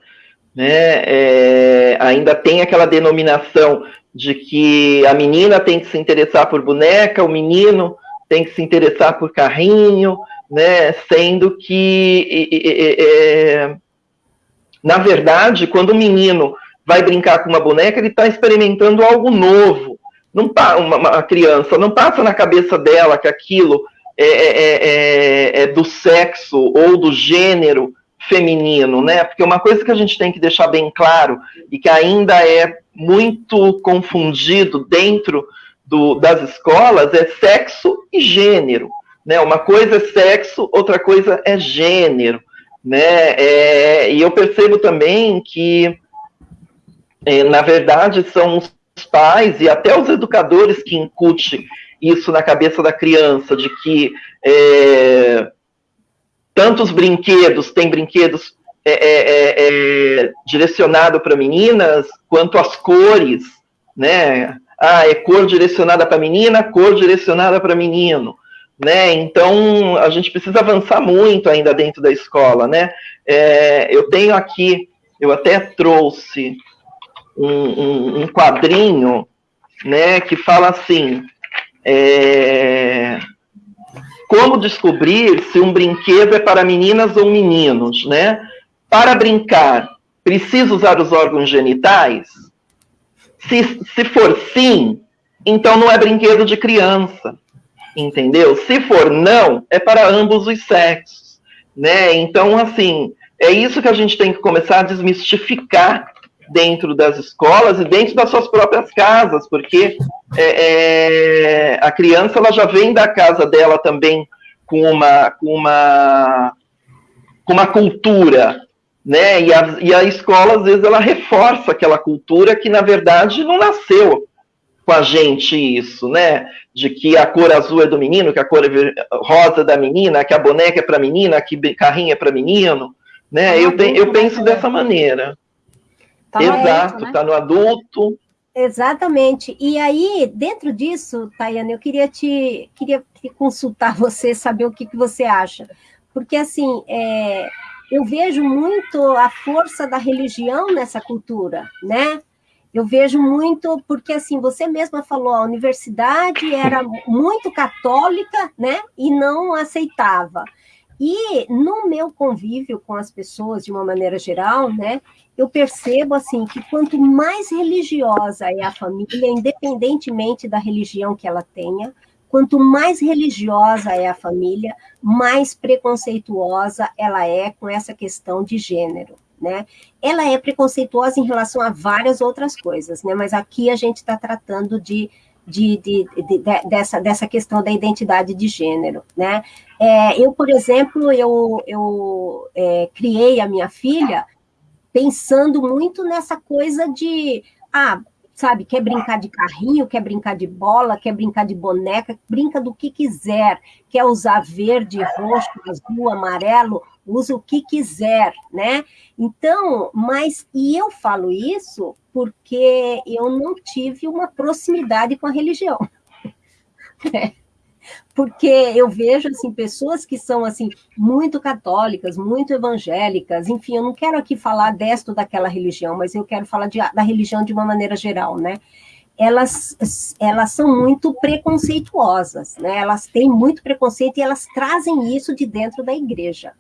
né? É, ainda tem aquela denominação de que a menina tem que se interessar por boneca, o menino tem que se interessar por carrinho, né? Sendo que, é, na verdade, quando o menino vai brincar com uma boneca, ele está experimentando algo novo. Não uma, uma criança não passa na cabeça dela que aquilo é, é, é, é do sexo ou do gênero feminino, né? Porque uma coisa que a gente tem que deixar bem claro e que ainda é muito confundido dentro do, das escolas é sexo e gênero, né? Uma coisa é sexo, outra coisa é gênero, né? É, e eu percebo também que, é, na verdade, são os pais e até os educadores que incutem isso na cabeça da criança, de que é, tantos brinquedos, tem brinquedos é, é, é, é direcionado para meninas, quanto as cores, né? Ah, é cor direcionada para menina, cor direcionada para menino, né? Então a gente precisa avançar muito ainda dentro da escola, né? É, eu tenho aqui, eu até trouxe um, um, quadrinho, né, que fala assim. É, como descobrir se um brinquedo é para meninas ou meninos, né? Para brincar, precisa usar os órgãos genitais? Se, se for sim, então não é brinquedo de criança, entendeu? Se for não, é para ambos os sexos. né? Então, assim, é isso que a gente tem que começar a desmistificar dentro das escolas e dentro das suas próprias casas, porque é, é, a criança ela já vem da casa dela também com uma, com uma, com uma cultura, né? E a, e a escola, às vezes, ela reforça aquela cultura que, na verdade, não nasceu com a gente isso, né? De que a cor azul é do menino, que a cor rosa é da menina, que a boneca é para menina, que carrinho é para menino, né? eu, eu penso dessa maneira. Tá Exato, está no, né? Tá no adulto. Exatamente. E aí, dentro disso, Tayane, eu queria te, queria consultar *laughs* você, saber o que, que você acha. Porque, assim, é, eu vejo muito a força da religião nessa cultura, né? Eu vejo muito, porque assim, você mesma falou, a universidade era muito católica, né? E não aceitava. E no meu convívio com as pessoas, de uma maneira geral, né, eu percebo assim que quanto mais religiosa é a família, independentemente da religião que ela tenha, quanto mais religiosa é a família, mais preconceituosa ela é com essa questão de gênero. Né? Ela é preconceituosa em relação a várias outras coisas, né? mas aqui a gente está tratando de de, de, de, dessa, dessa questão da identidade de gênero, né? É, eu, por exemplo, eu, eu é, criei a minha filha pensando muito nessa coisa de, ah, sabe, quer brincar de carrinho, quer brincar de bola, quer brincar de boneca, brinca do que quiser, quer usar verde, roxo, azul, amarelo, usa o que quiser, né? Então, mas, e eu falo isso porque eu não tive uma proximidade com a religião. *laughs* Né? Porque eu vejo assim pessoas que são assim muito católicas, muito evangélicas, enfim, eu não quero aqui falar desta ou daquela religião, mas eu quero falar de, da religião de uma maneira geral, né? Elas, elas são muito preconceituosas, né? Elas têm muito preconceito e elas trazem isso de dentro da igreja,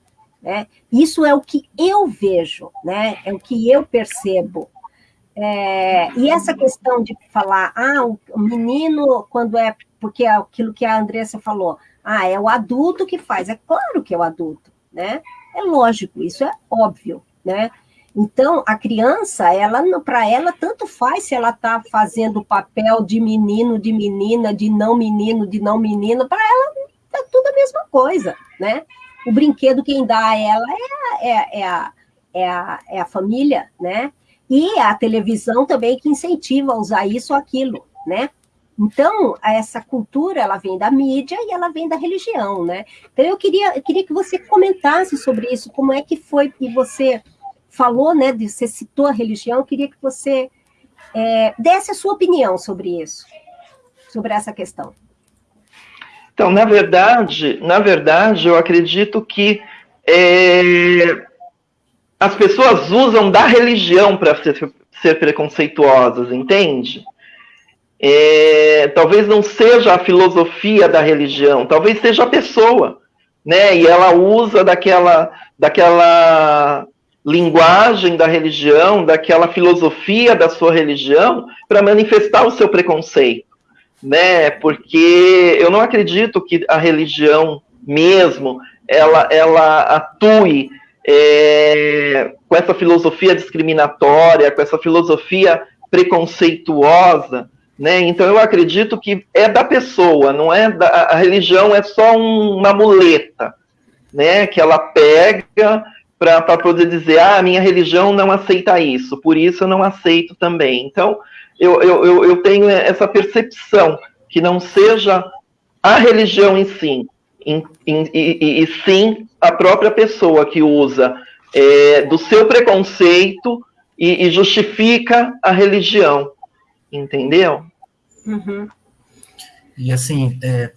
né? Isso é o que eu vejo, né? É o que eu percebo, é, e essa questão de falar, ah, o menino, quando é, porque é aquilo que a Andressa falou, ah, é o adulto que faz, é claro que é o adulto, né? É lógico, isso é óbvio, né? Então, a criança, ela para ela, tanto faz se ela está fazendo o papel de menino, de menina, de não menino, de não menina, para ela é tudo a mesma coisa, né? O brinquedo quem dá a ela é, é, é, a, é, a, é a família, né? E a televisão também que incentiva a usar isso ou aquilo, né? Então, essa cultura, ela vem da mídia e ela vem da religião, né? Então, eu queria, eu queria que você comentasse sobre isso, como é que foi que você falou, né, de, você citou a religião, eu queria que você é, desse a sua opinião sobre isso, sobre essa questão. Então, na verdade, na verdade, eu acredito que é, as pessoas usam da religião para ser, ser, preconceituosas, entende? É, talvez não seja a filosofia da religião, talvez seja a pessoa, né? E ela usa daquela, daquela linguagem da religião, daquela filosofia da sua religião para manifestar o seu preconceito, né? Porque eu não acredito que a religião mesmo ela, ela atue é, com essa filosofia discriminatória, com essa filosofia preconceituosa, né? Então eu acredito que é da pessoa, não é da, a religião é só um, uma muleta, né? Que ela pega para poder dizer, ah, a minha religião não aceita isso, por isso eu não aceito também. Então eu, eu, eu tenho essa percepção que não seja a religião em si, em, em, e, e, sim a própria pessoa que usa é, do seu preconceito e, e, justifica a religião, entendeu? Uhum. E assim, é,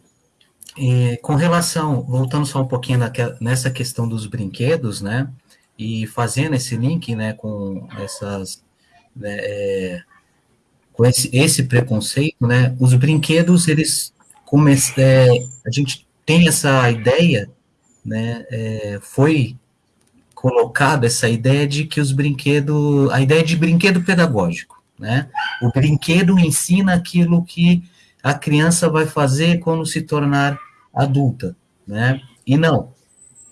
é, com relação, voltando só um pouquinho naquela, nessa questão dos brinquedos, né, e fazendo esse link, né, com essas, né, é, com esse, esse preconceito, né, os brinquedos, eles, come, é, a gente tem essa ideia, né, é, foi colocada essa ideia de que os brinquedos, a ideia de brinquedo pedagógico, né, o brinquedo ensina aquilo que a criança vai fazer quando se tornar adulta, né, e não,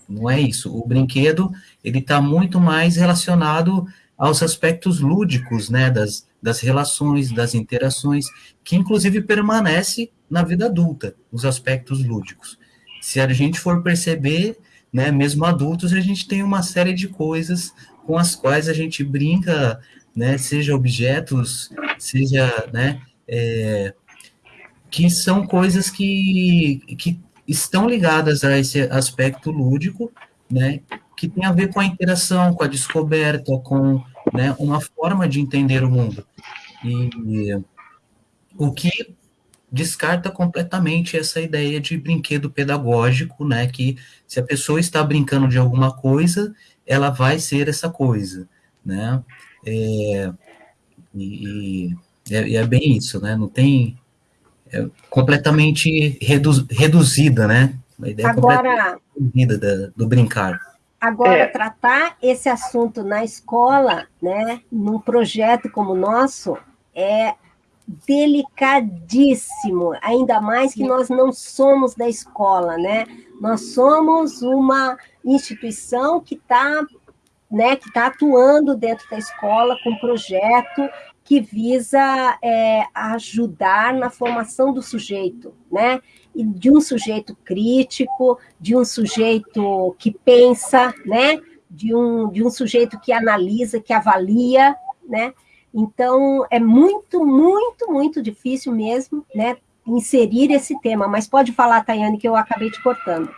não é isso. O brinquedo, ele está muito mais relacionado aos aspectos lúdicos, né, das, das relações, das interações, que inclusive permanece na vida adulta, os aspectos lúdicos. Se a gente for perceber, né, mesmo adultos, a gente tem uma série de coisas com as quais a gente brinca, né, seja objetos, seja, né, é, que são coisas que, que estão ligadas a esse aspecto lúdico, né, que tem a ver com a interação, com a descoberta, com né, uma forma de entender o mundo. E o que descarta completamente essa ideia de brinquedo pedagógico, né, que se a pessoa está brincando de alguma coisa, ela vai ser essa coisa, né, é, e, e é, é, bem isso, né, não tem, é completamente redu, reduzida, né, a ideia Agora, reduzida da, do brincar. Agora, é. tratar esse assunto na escola, né, num projeto como o nosso, é delicadíssimo, ainda mais que nós não somos da escola, né? Nós somos uma instituição que está né, que está atuando dentro da escola com um projeto que visa é, ajudar na formação do sujeito, né? E de um sujeito crítico, de um sujeito que pensa, né? De um, de um sujeito que analisa, que avalia, né? Então, é muito, muito, muito difícil mesmo, né, inserir esse tema. Mas pode falar, Tayane, que eu acabei te cortando.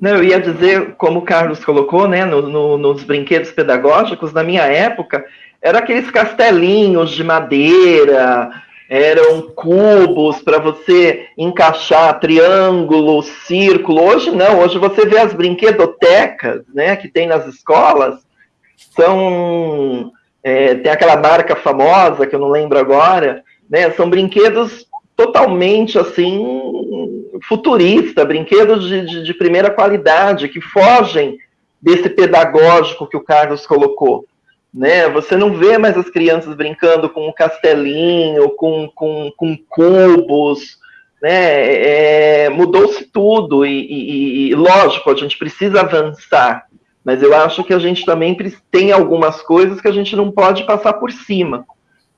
Não, eu ia dizer, como o Carlos colocou, né, no, no, nos brinquedos pedagógicos, na minha época, eram aqueles castelinhos de madeira, eram cubos para você encaixar triângulo, círculo. Hoje não, hoje você vê as brinquedotecas, né, que tem nas escolas, são é, tem aquela marca famosa que eu não lembro agora, né, são brinquedos totalmente assim futurista, brinquedos de, de, de primeira qualidade que fogem desse pedagógico que o Carlos colocou né? Você não vê mais as crianças brincando com um castelinho, com, com, com cubos, né? É, Mudou-se tudo e, e, e, lógico, a gente precisa avançar, mas eu acho que a gente também tem algumas coisas que a gente não pode passar por cima,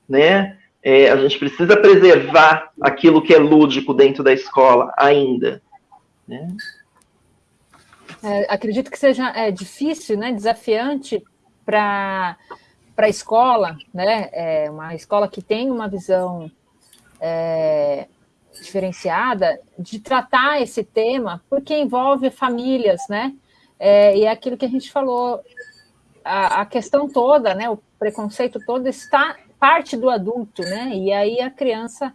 né? É, a gente precisa preservar aquilo que é lúdico dentro da escola ainda, né? É, acredito que seja é, difícil, né, desafiante para a escola, né? É uma escola que tem uma visão é, diferenciada de tratar esse tema, porque envolve famílias, né? É, e é aquilo que a gente falou, a, a, questão toda, né? O preconceito todo está parte do adulto, né? E aí a criança,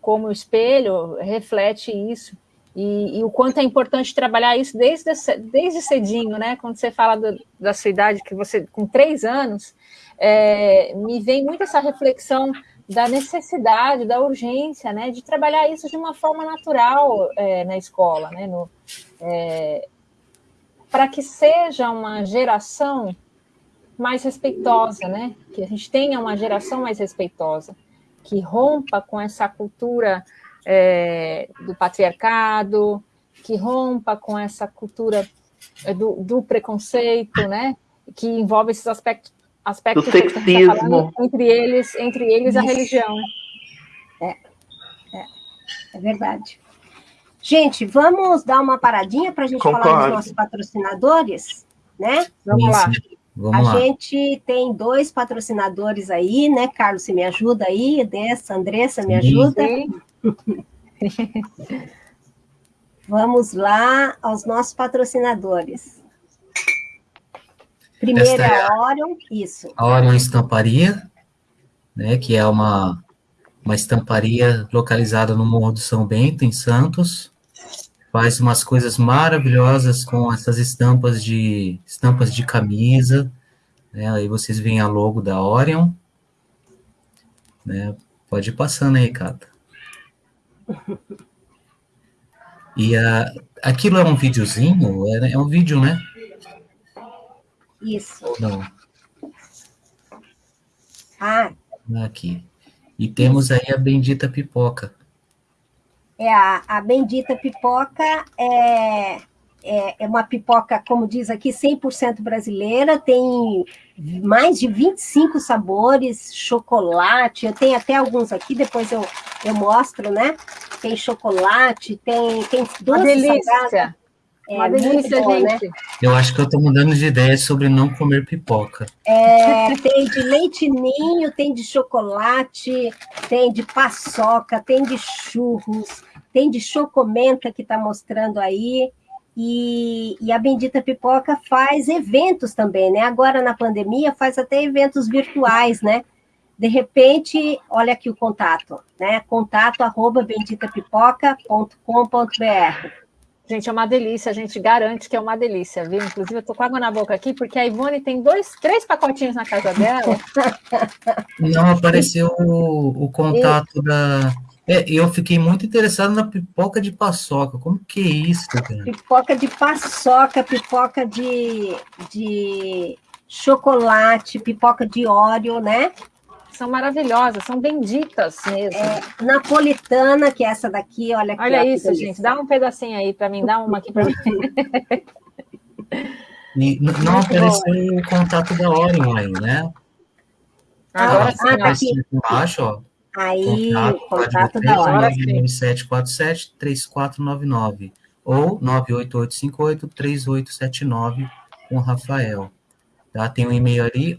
como espelho, reflete isso. E, e, o quanto é importante trabalhar isso desde, desde cedinho, né? Quando você fala do, da sua idade, que você, com três anos, é, me vem muito essa reflexão da necessidade, da urgência, né? De trabalhar isso de uma forma natural é, na escola, né? No, é, para que seja uma geração mais respeitosa, né? Que a gente tenha uma geração mais respeitosa, que rompa com essa cultura é, do patriarcado, que rompa com essa cultura é, do, do, preconceito, né? Que envolve esses aspectos, aspectos do tá sexismo. Tá entre eles, entre eles a religião. É, é, é verdade. Gente, vamos dar uma paradinha para a gente Concordo. falar dos nossos patrocinadores, né? Vamos Isso. lá. Vamos a lá. gente tem dois patrocinadores aí, né? Carlos, você me ajuda aí? Dessa, Andressa, me ajuda? Sim. *laughs* Vamos lá aos nossos patrocinadores. Primeiro é a Orion, isso. A Orion Estamparia, né, que é uma, uma estamparia localizada no Morro do São Bento, em Santos. Faz umas coisas maravilhosas com essas estampas de estampas de camisa. Né, aí vocês veem a logo da Orion. Né, pode ir passando aí, Cata. E a, aquilo é um videozinho? É, é um vídeo, né? Isso. Não. Ah. Aqui. E temos aí a bendita pipoca. É a, a bendita pipoca é, é, é uma pipoca, como diz aqui, 100% brasileira, tem mais de 25 sabores, chocolate, eu tenho até alguns aqui, depois eu, eu mostro, né? Tem chocolate, tem, tem doce delícia. É, Uma delícia, bom, né? gente. Né? Eu acho que eu estou mudando de ideia sobre não comer pipoca. É, tem de leite ninho, tem de chocolate, tem de paçoca, tem de churros, tem de chocomenta que está mostrando aí. E, e, a Bendita Pipoca faz eventos também, né? Agora na pandemia faz até eventos virtuais, né? De repente, olha aqui o contato, né? Contato arroba benditapipoca.com.br. Gente, é uma delícia, a gente garante que é uma delícia, viu? Inclusive, eu tô com água na boca aqui, porque a Ivone tem dois, três pacotinhos na casa dela. *laughs* Não apareceu o, o contato e... da, é, eu fiquei muito interessado na pipoca de paçoca. Como que é isso, cara? Pipoca de paçoca, pipoca de, de chocolate, pipoca de óleo, né? São maravilhosas, são benditas mesmo. É, napolitana, que é essa daqui, olha aqui. Olha isso, gente. Dá um pedacinho aí para mim, dá uma aqui para mim. *laughs* E não apareceu o contato da Orion aí, né? Agora ah, sim, ah, tá aqui. embaixo, ó. Aí, contato, contato da hora. 9747-3499 ou 98858-3879 com o Rafael. Tá? Tem um e-mail ali,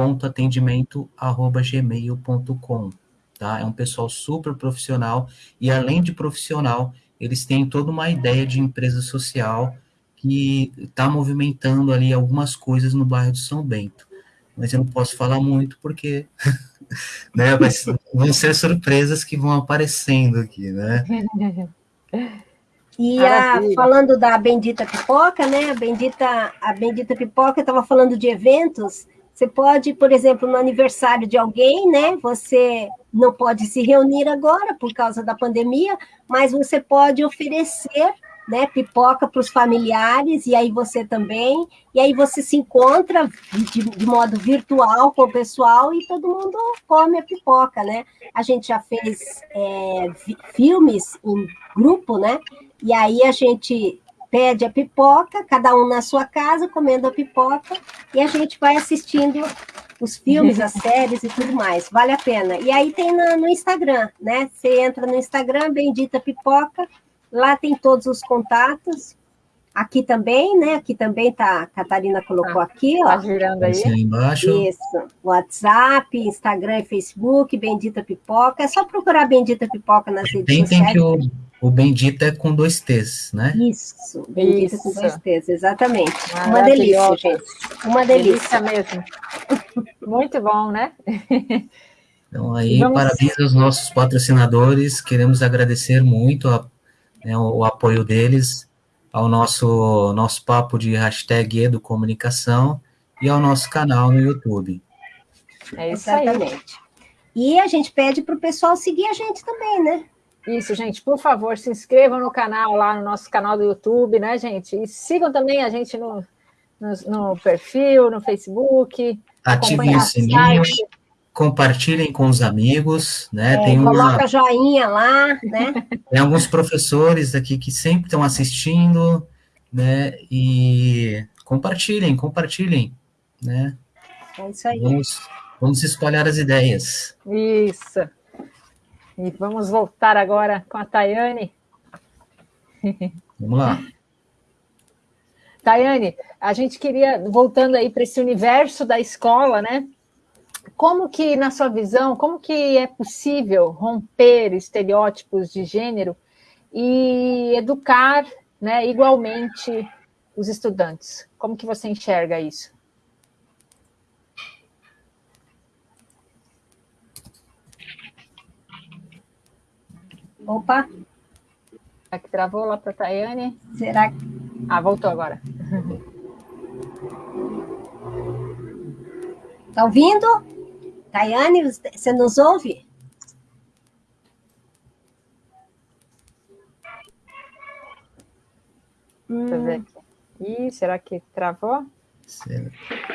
orionesamparia.atendimento.gmail.com. Tá? É um pessoal super profissional e, além de profissional, eles têm toda uma ideia de empresa social que está movimentando ali algumas coisas no bairro de São Bento. Mas eu não posso falar muito porque *laughs* né? Mas vão ser surpresas que vão aparecendo aqui, né? *laughs* E a, falando da bendita pipoca, né? A bendita, a bendita pipoca estava falando de eventos. Você pode, por exemplo, no aniversário de alguém, né? Você não pode se reunir agora por causa da pandemia, mas você pode oferecer né, pipoca para os familiares, e aí você também, e aí você se encontra de, de, modo virtual com o pessoal e todo mundo come a pipoca, né? A gente já fez é, filmes em grupo, né? E aí a gente pede a pipoca, cada um na sua casa, comendo a pipoca, e a gente vai assistindo os filmes, as *laughs* séries e tudo mais. Vale a pena. E aí tem no, no Instagram, né? Você entra no Instagram, Bendita Pipoca, Lá tem todos os contatos. Aqui também, né? Aqui também tá, a Catarina colocou ah, aqui, ó. Tá girando aí. embaixo. Isso. WhatsApp, Instagram e Facebook, Bendita Pipoca. É só procurar Bendita Pipoca nas redes sociais. Tem que o, o Bendita é com dois T's, né? Isso, Bendita Isso. com dois T's, exatamente. Uma delícia, gente. Uma delícia. delícia mesmo. Muito bom, né? Então, aí, Vamos... parabéns aos nossos patrocinadores. Queremos agradecer muito a né, o, o, apoio deles ao nosso, nosso papo de hashtag Educomunicação e ao nosso canal no YouTube. É isso Exatamente. Aí. E a gente pede para o pessoal seguir a gente também, né? Isso, gente, por favor, se inscrevam no canal, lá no nosso canal do YouTube, né, gente? E sigam também a gente no, no, no perfil, no Facebook. Ativem o sininho. Site compartilhem com os amigos, né? É, Tem coloca uma... joinha lá, né? *laughs* Tem alguns professores aqui que sempre estão assistindo, né? E compartilhem, compartilhem, né? É isso aí. Vamos, vamos espalhar as ideias. Isso. E vamos voltar agora com a Tayane. Vamos lá. Tayane, a gente queria, voltando aí para esse universo da escola, né? como que, na sua visão, como que é possível romper estereótipos de gênero e educar né, igualmente os estudantes? Como que você enxerga isso? Opa! Será que travou lá para a Tayane? Será que... Ah, voltou agora. Está ouvindo? Tayane, você nos ouve? Deixa eu ver aqui. Ih, será que travou?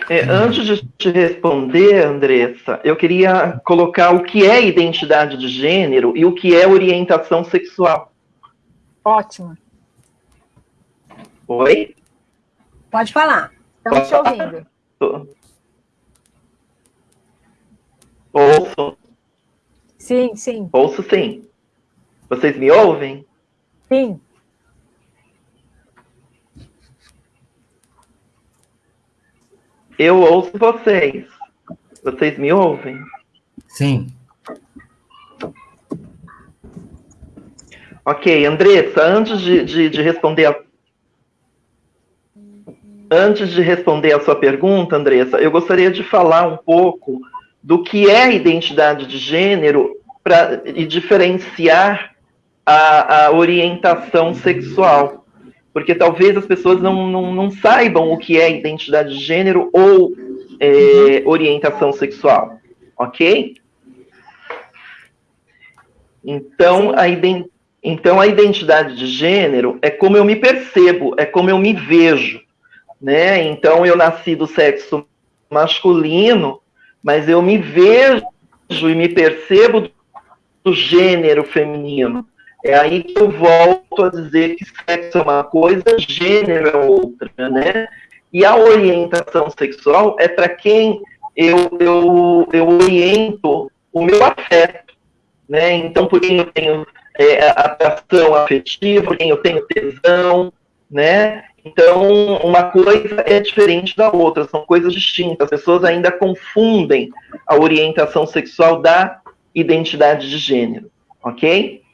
É, antes de te responder, Andressa, eu queria colocar o que é identidade de gênero e o que é orientação sexual. Ótimo. Oi? Pode falar. Estamos te ouvindo. Ouço. Sim, sim. Ouço sim. Vocês me ouvem? Sim. Eu ouço vocês. Vocês me ouvem? Sim. Ok, Andressa, antes de, de, de responder a, Antes de responder a sua pergunta, Andressa, eu gostaria de falar um pouco do que é identidade de gênero pra, e diferenciar a, a orientação sexual porque talvez as pessoas não, não, não saibam o que é identidade de gênero ou é, orientação sexual, ok? Então a, então, a identidade de gênero é como eu me percebo, é como eu me vejo, né? Então, eu nasci do sexo masculino, mas eu me vejo e me percebo do gênero feminino. É aí que eu volto a dizer que sexo é uma coisa, gênero é outra, né? E a orientação sexual é para quem eu, eu, eu oriento o meu afeto, né? Então, por quem eu tenho é, atração afetiva, por quem eu tenho tesão, né? Então, uma coisa é diferente da outra, são coisas distintas. As pessoas ainda confundem a orientação sexual da identidade de gênero, ok?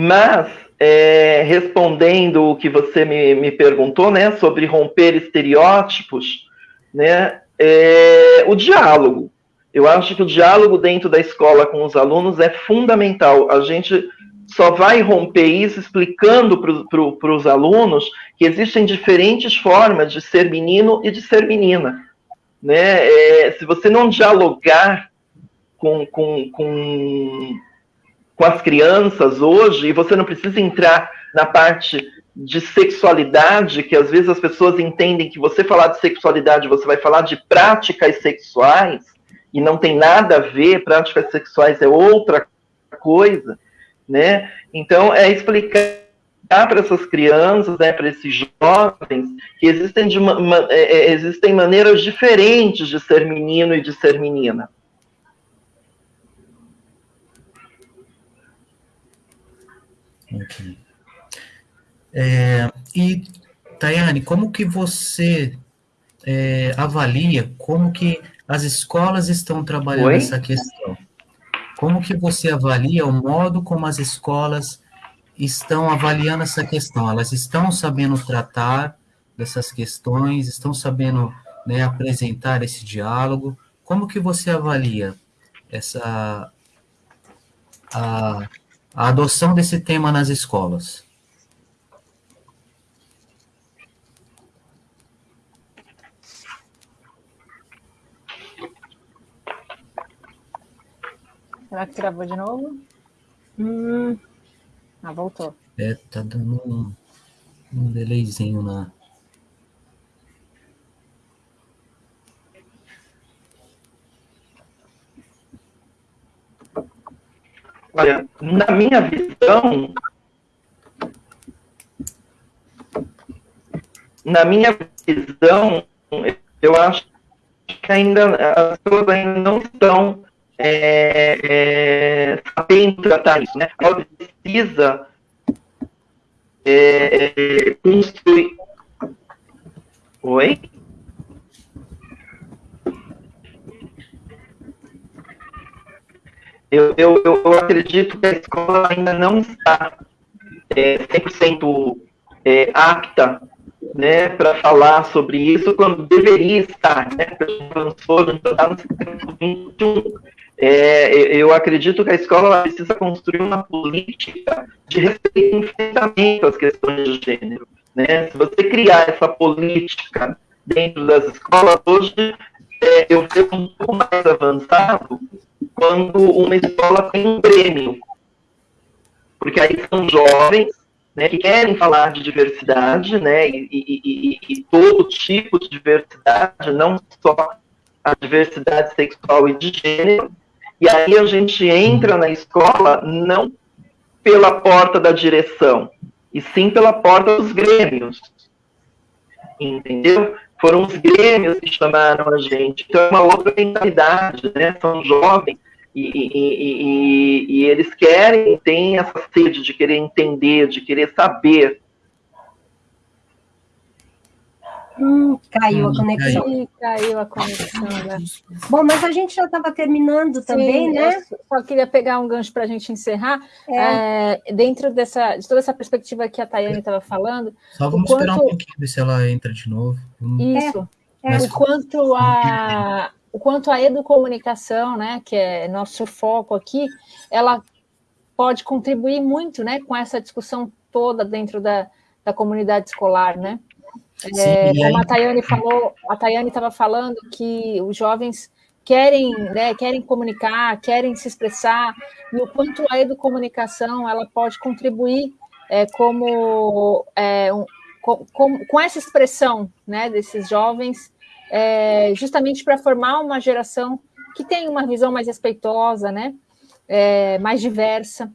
Mas, é, respondendo o que você me, me perguntou, né, sobre romper estereótipos, né, é, o diálogo. Eu acho que o diálogo dentro da escola com os alunos é fundamental. A gente só vai romper isso explicando para os alunos que existem diferentes formas de ser menino e de ser menina. Né? É, se você não dialogar com, com, com com as crianças hoje, e você não precisa entrar na parte de sexualidade, que às vezes as pessoas entendem que você falar de sexualidade, você vai falar de práticas sexuais, e não tem nada a ver, práticas sexuais é outra coisa, né? Então, é explicar para essas crianças, né, para esses jovens, que existem, de é, é existem maneiras diferentes de ser menino e de ser menina. É, e, Tayane, como que você é, avalia como que as escolas estão trabalhando Oi? essa questão? Como que você avalia o modo como as escolas estão avaliando essa questão? Elas estão sabendo tratar dessas questões, estão sabendo né, apresentar esse diálogo? Como que você avalia essa a, a adoção desse tema nas escolas? Será que travou de novo? Hum. Ah, voltou. É, tá dando um, um delayzinho na, Olha, na minha visão, na minha visão, eu acho que ainda as pessoas ainda não estão é, é, sabendo tratar isso, né? Ela precisa é, é construir. Oi? Eu, eu, eu acredito que a escola ainda não está é, 100% é, apta né, para falar sobre isso quando deveria estar, né? No século XXI. É, eu acredito que a escola precisa construir uma política de respeito e enfrentamento às questões de gênero. Né? Se você criar essa política dentro das escolas, hoje é, eu vejo um pouco mais avançado quando uma escola tem um prêmio. Porque aí são jovens, né, que querem falar de diversidade, né, e, e, e, e, todo tipo de diversidade, não só a diversidade sexual e de gênero. E aí a gente entra na escola não pela porta da direção, e sim pela porta dos grêmios. Entendeu? Foram os grêmios que chamaram a gente. Então é uma outra mentalidade, né? São jovens e, e, e, e, eles querem, têm essa sede de querer entender, de querer saber. Hum, caiu a conexão. Caiu, caiu a conexão, né? Bom, mas a gente já estava terminando também, Sim, né? Só queria pegar um gancho para a gente encerrar. É. É, dentro dessa, de toda essa perspectiva que a Tayane estava falando. Só vamos quanto... esperar um pouquinho, ver se ela entra de novo. Isso. É, o quanto a, o quanto a educomunicação, né, que é nosso foco aqui, ela pode contribuir muito, né, com essa discussão toda dentro da, da comunidade escolar, né? É, como a Tayane falou, a Tayane estava falando que os jovens querem, né, querem comunicar, querem se expressar, e o quanto a educomunicação ela pode contribuir é, como é, um, com, com, com, essa expressão né, desses jovens é, justamente para formar uma geração que tem uma visão mais respeitosa, né? É, mais diversa.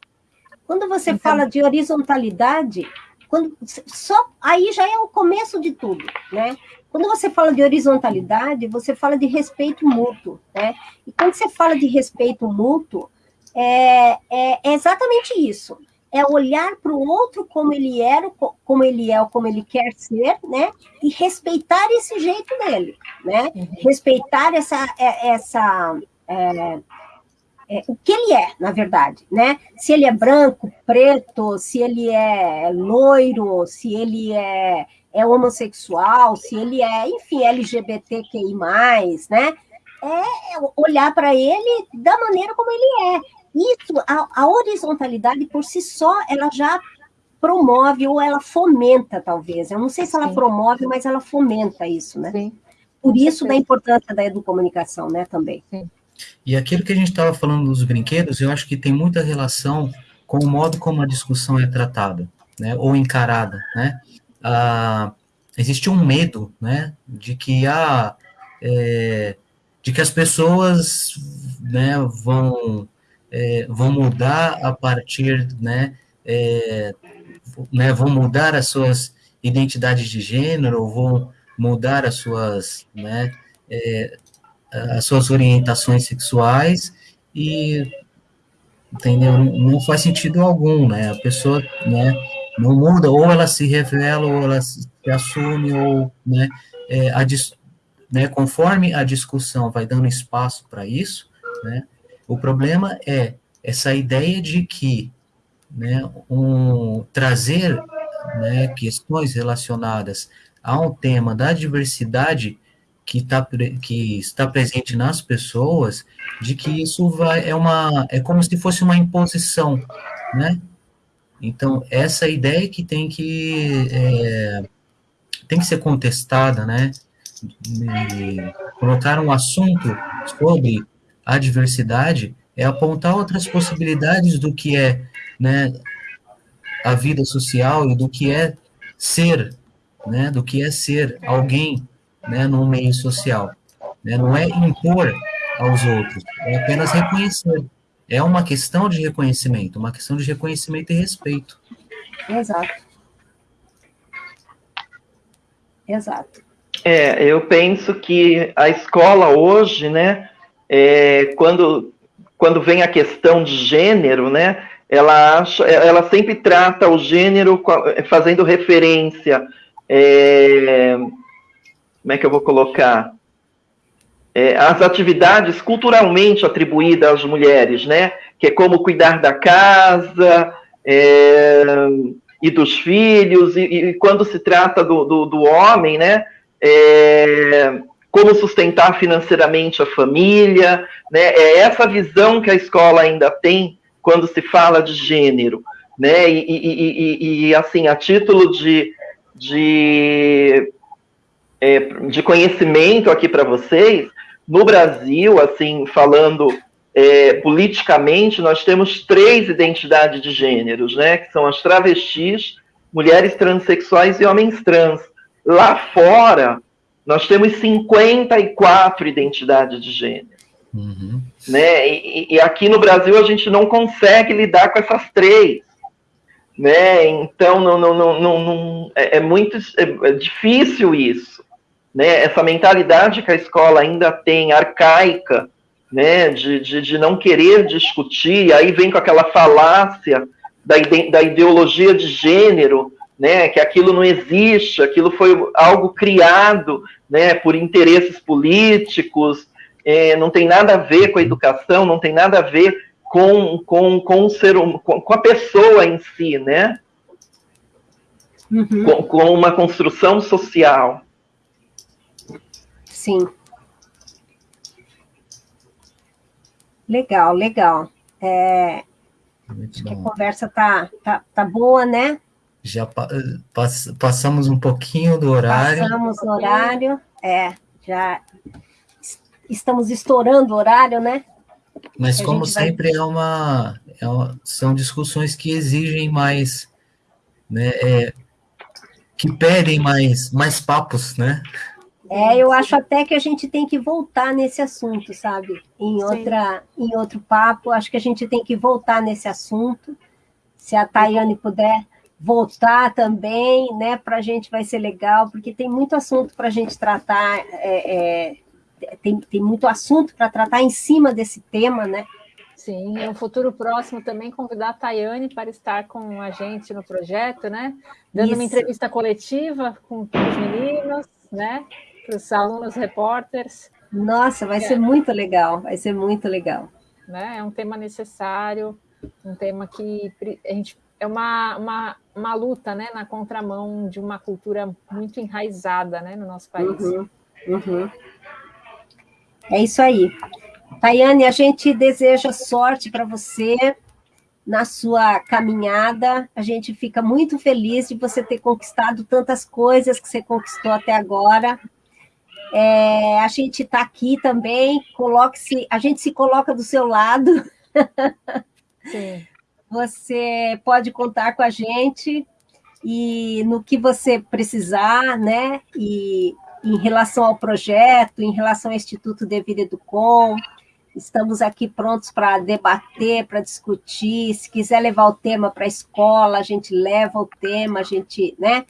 Quando você então, fala de horizontalidade, quando, só aí já é o começo de tudo, né? Quando você fala de horizontalidade, você fala de respeito mútuo, né? E quando você fala de respeito mútuo, é, é, é exatamente isso é olhar para o outro como ele era, como ele é, ou como ele quer ser, né? E respeitar esse jeito dele, né? Uhum. Respeitar essa, é, essa é, é, o que ele é, na verdade, né? Se ele é branco, preto, se ele é loiro, se ele é, é homossexual, se ele é, enfim, LGBTQI+, né? É olhar para ele da maneira como ele é isso, a, a horizontalidade por si só, ela já promove ou ela fomenta, talvez. Eu não sei se ela Sim. promove, mas ela fomenta isso, né? Sim. Por isso da importância da educomunicação, né, também. Sim. E aquilo que a gente estava falando dos brinquedos, eu acho que tem muita relação com o modo como a discussão é tratada, né, ou encarada, né? Ah, existe um medo, né, de que a é, de que as pessoas, né, vão é, vão mudar a partir, né, é, né, vão mudar as suas identidades de gênero, vão mudar as suas, né, é, as suas orientações sexuais e entendeu? Não faz sentido algum, né? A pessoa, né, não muda, ou ela se revela, ou ela se assume, ou, né, é, a, né, conforme a discussão vai dando espaço para isso, né, o problema é essa ideia de que né, um, trazer né, questões relacionadas a um tema da diversidade que, tá, que está presente nas pessoas, de que isso vai, é, uma, é como se fosse uma imposição, né? Então, essa ideia que tem que, é, tem que ser contestada, né? E colocar um assunto sobre a diversidade é apontar outras possibilidades do que é né, a vida social e do que é ser, né, do que é ser alguém né, no meio social. Né, não é impor aos outros, é apenas reconhecer. É uma questão de reconhecimento, uma questão de reconhecimento e respeito. Exato. Exato. É, eu penso que a escola hoje, né, é, quando, quando vem a questão de gênero, né, ela, acha, ela sempre trata o gênero fazendo referência. É, como é que eu vou colocar? É, as atividades culturalmente atribuídas às mulheres, né? Que é como cuidar da casa é, e dos filhos, e, e, quando se trata do, do, do homem, né? É, como sustentar financeiramente a família, né? É essa visão que a escola ainda tem quando se fala de gênero, né? E, e, e, assim, a título de, de, é, de conhecimento aqui para vocês, no Brasil, assim, falando é, politicamente, nós temos três identidades de gêneros, né? Que são as travestis, mulheres transexuais e homens trans. Lá fora, nós temos 54 identidades de gênero. Uhum. Né? E, e, aqui no Brasil a gente não consegue lidar com essas três. Né? Então não, não, não, não, é, é muito é, é difícil isso. Né? Essa mentalidade que a escola ainda tem, arcaica, né? de, de, de não querer discutir, aí vem com aquela falácia da, ide, da ideologia de gênero, né, que aquilo não existe, aquilo foi algo criado né, por interesses políticos, é, não tem nada a ver com a educação, não tem nada a ver com, com, com, o ser, hum, com, com a pessoa em si, né? Uhum. Com, com uma construção social. Sim. Legal, legal. É, acho que a conversa tá, tá, tá boa, né? Já pass, passamos um pouquinho do horário. Passamos o horário, é, já estamos estourando o horário, né? Mas como sempre vai... é, uma, é uma, são discussões que exigem mais, né, é, que pedem mais, mais papos, né? É, eu acho até que a gente tem que voltar nesse assunto, sabe? Em outra, em outro papo, acho que a gente tem que voltar nesse assunto. Se a Tayane puder voltar também, né? Para a gente vai ser legal, porque tem muito assunto para a gente tratar é, é, tem, tem muito assunto para tratar em cima desse tema, né? Sim, no futuro próximo também convidar a Tayane para estar com a gente no projeto, né? Dando Isso. uma entrevista coletiva com os meninos, né? Para os alunos repórteres. Nossa, vai é. ser muito legal, vai ser muito legal. Né? É um tema necessário, um tema que a gente é uma, uma, uma luta né, na contramão de uma cultura muito enraizada né, no nosso país. Uhum, uhum. É isso aí. Tayane, a gente deseja sorte para você na sua caminhada. A gente fica muito feliz de você ter conquistado tantas coisas que você conquistou até agora. É, a gente está aqui também, coloque-se, a gente se coloca do seu lado. Sim. Você pode contar com a gente e no que você precisar, né? E em relação ao projeto, em relação ao Instituto de Vida Educom. Estamos aqui prontos para debater, para discutir. Se quiser levar o tema para a escola, a gente leva o tema, a gente, né?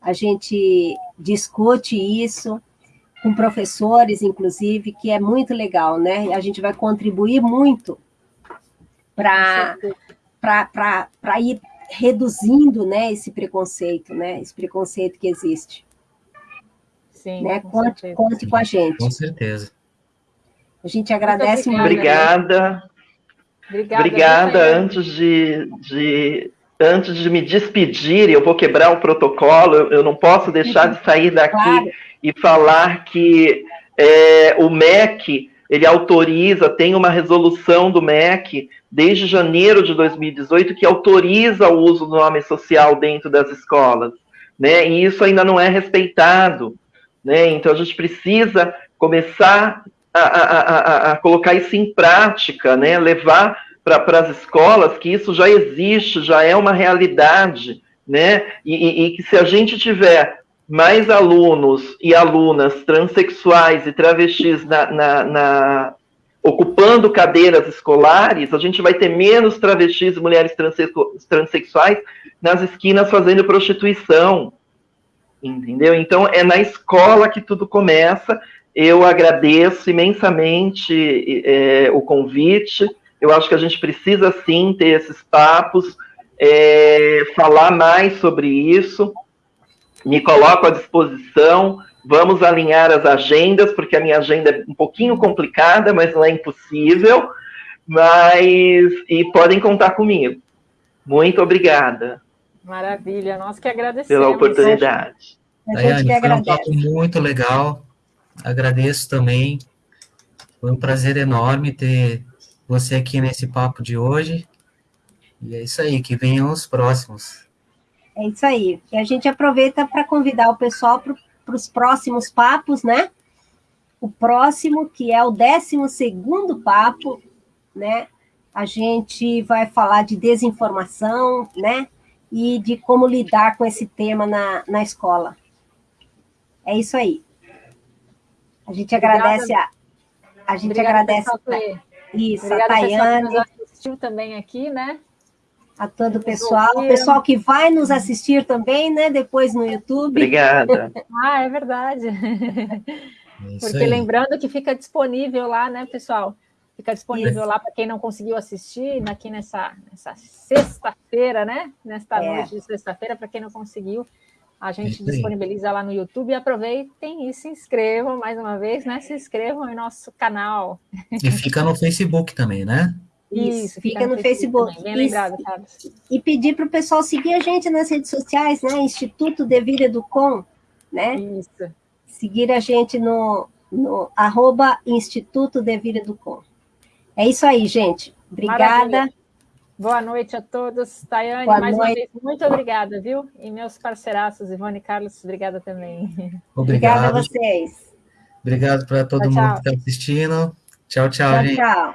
A gente discute isso com professores, inclusive, que é muito legal, né? E a gente vai contribuir muito para ir reduzindo né, esse preconceito, né? Esse preconceito que existe. Sim, né? Conte, conte com a gente. Com certeza. A gente agradece muito. Obrigada. Obrigada. Obrigada. Antes de, de, antes de me despedir, eu vou quebrar o protocolo, eu não posso deixar de sair daqui claro. e falar que é, o MEC ele autoriza, tem uma resolução do MEC desde janeiro de 2018 que autoriza o uso do nome social dentro das escolas, né? E isso ainda não é respeitado. Né? Então, a gente precisa começar a, a, a, a colocar isso em prática, né? levar para as escolas que isso já existe, já é uma realidade, né? E, e, e, que se a gente tiver mais alunos e alunas transexuais e travestis na, na, na, ocupando cadeiras escolares, a gente vai ter menos travestis e mulheres transexuais nas esquinas fazendo prostituição, entendeu? Então é na escola que tudo começa. Eu agradeço imensamente é, o convite. Eu acho que a gente precisa sim ter esses papos, é, falar mais sobre isso. Me coloco à disposição. Vamos alinhar as agendas, porque a minha agenda é um pouquinho complicada, mas não é impossível. Mas e podem contar comigo. Muito obrigada. Maravilha, nós que agradecemos. Pela oportunidade. Daiane, foi agradece. um papo muito legal. Agradeço também. Foi um prazer enorme ter você aqui nesse papo de hoje. E é isso aí, que venham os próximos. É isso aí. E a gente aproveita para convidar o pessoal para os próximos papos, né? O próximo, que é o 12 segundo papo, né? A gente vai falar de desinformação, né? e de como lidar com esse tema na, na escola. É isso aí. A gente Obrigada. agradece a, a gente Obrigada, agradece isso, Obrigada, a Tayane. Pessoal que nos assistiu também aqui, né? A todo o pessoal, o pessoal que vai nos assistir também, né? Depois no YouTube. Obrigada. *laughs* ah, é verdade. É Porque aí. lembrando que fica disponível lá, né, pessoal? Fica disponível é. lá para quem não conseguiu assistir aqui nessa, nessa sexta-feira, né? Nesta é. noite de sexta-feira, para quem não conseguiu, a gente disponibiliza lá no YouTube e aproveitem e se inscrevam mais uma vez, né? Se inscrevam em nosso canal. E fica no Facebook também, né? Isso, fica, fica no, no, Facebook. Facebook. Bem lembrado, Carlos. E pedir para o pessoal seguir a gente nas redes sociais, né? Instituto de Vida Educom, né? Isso. Seguir a gente no, no arroba Instituto de Vida Educom. É isso aí, gente. Obrigada. Maravilha. Boa noite a todos. Tayane, Boa mais noite. uma vez, muito obrigada, viu? E meus parceiraços, Ivone e Carlos, obrigada também. *laughs* Obrigado. Obrigada a vocês. Obrigado para todo tchau, mundo tchau. que está assistindo. Tchau, tchau, tchau gente. Tchau.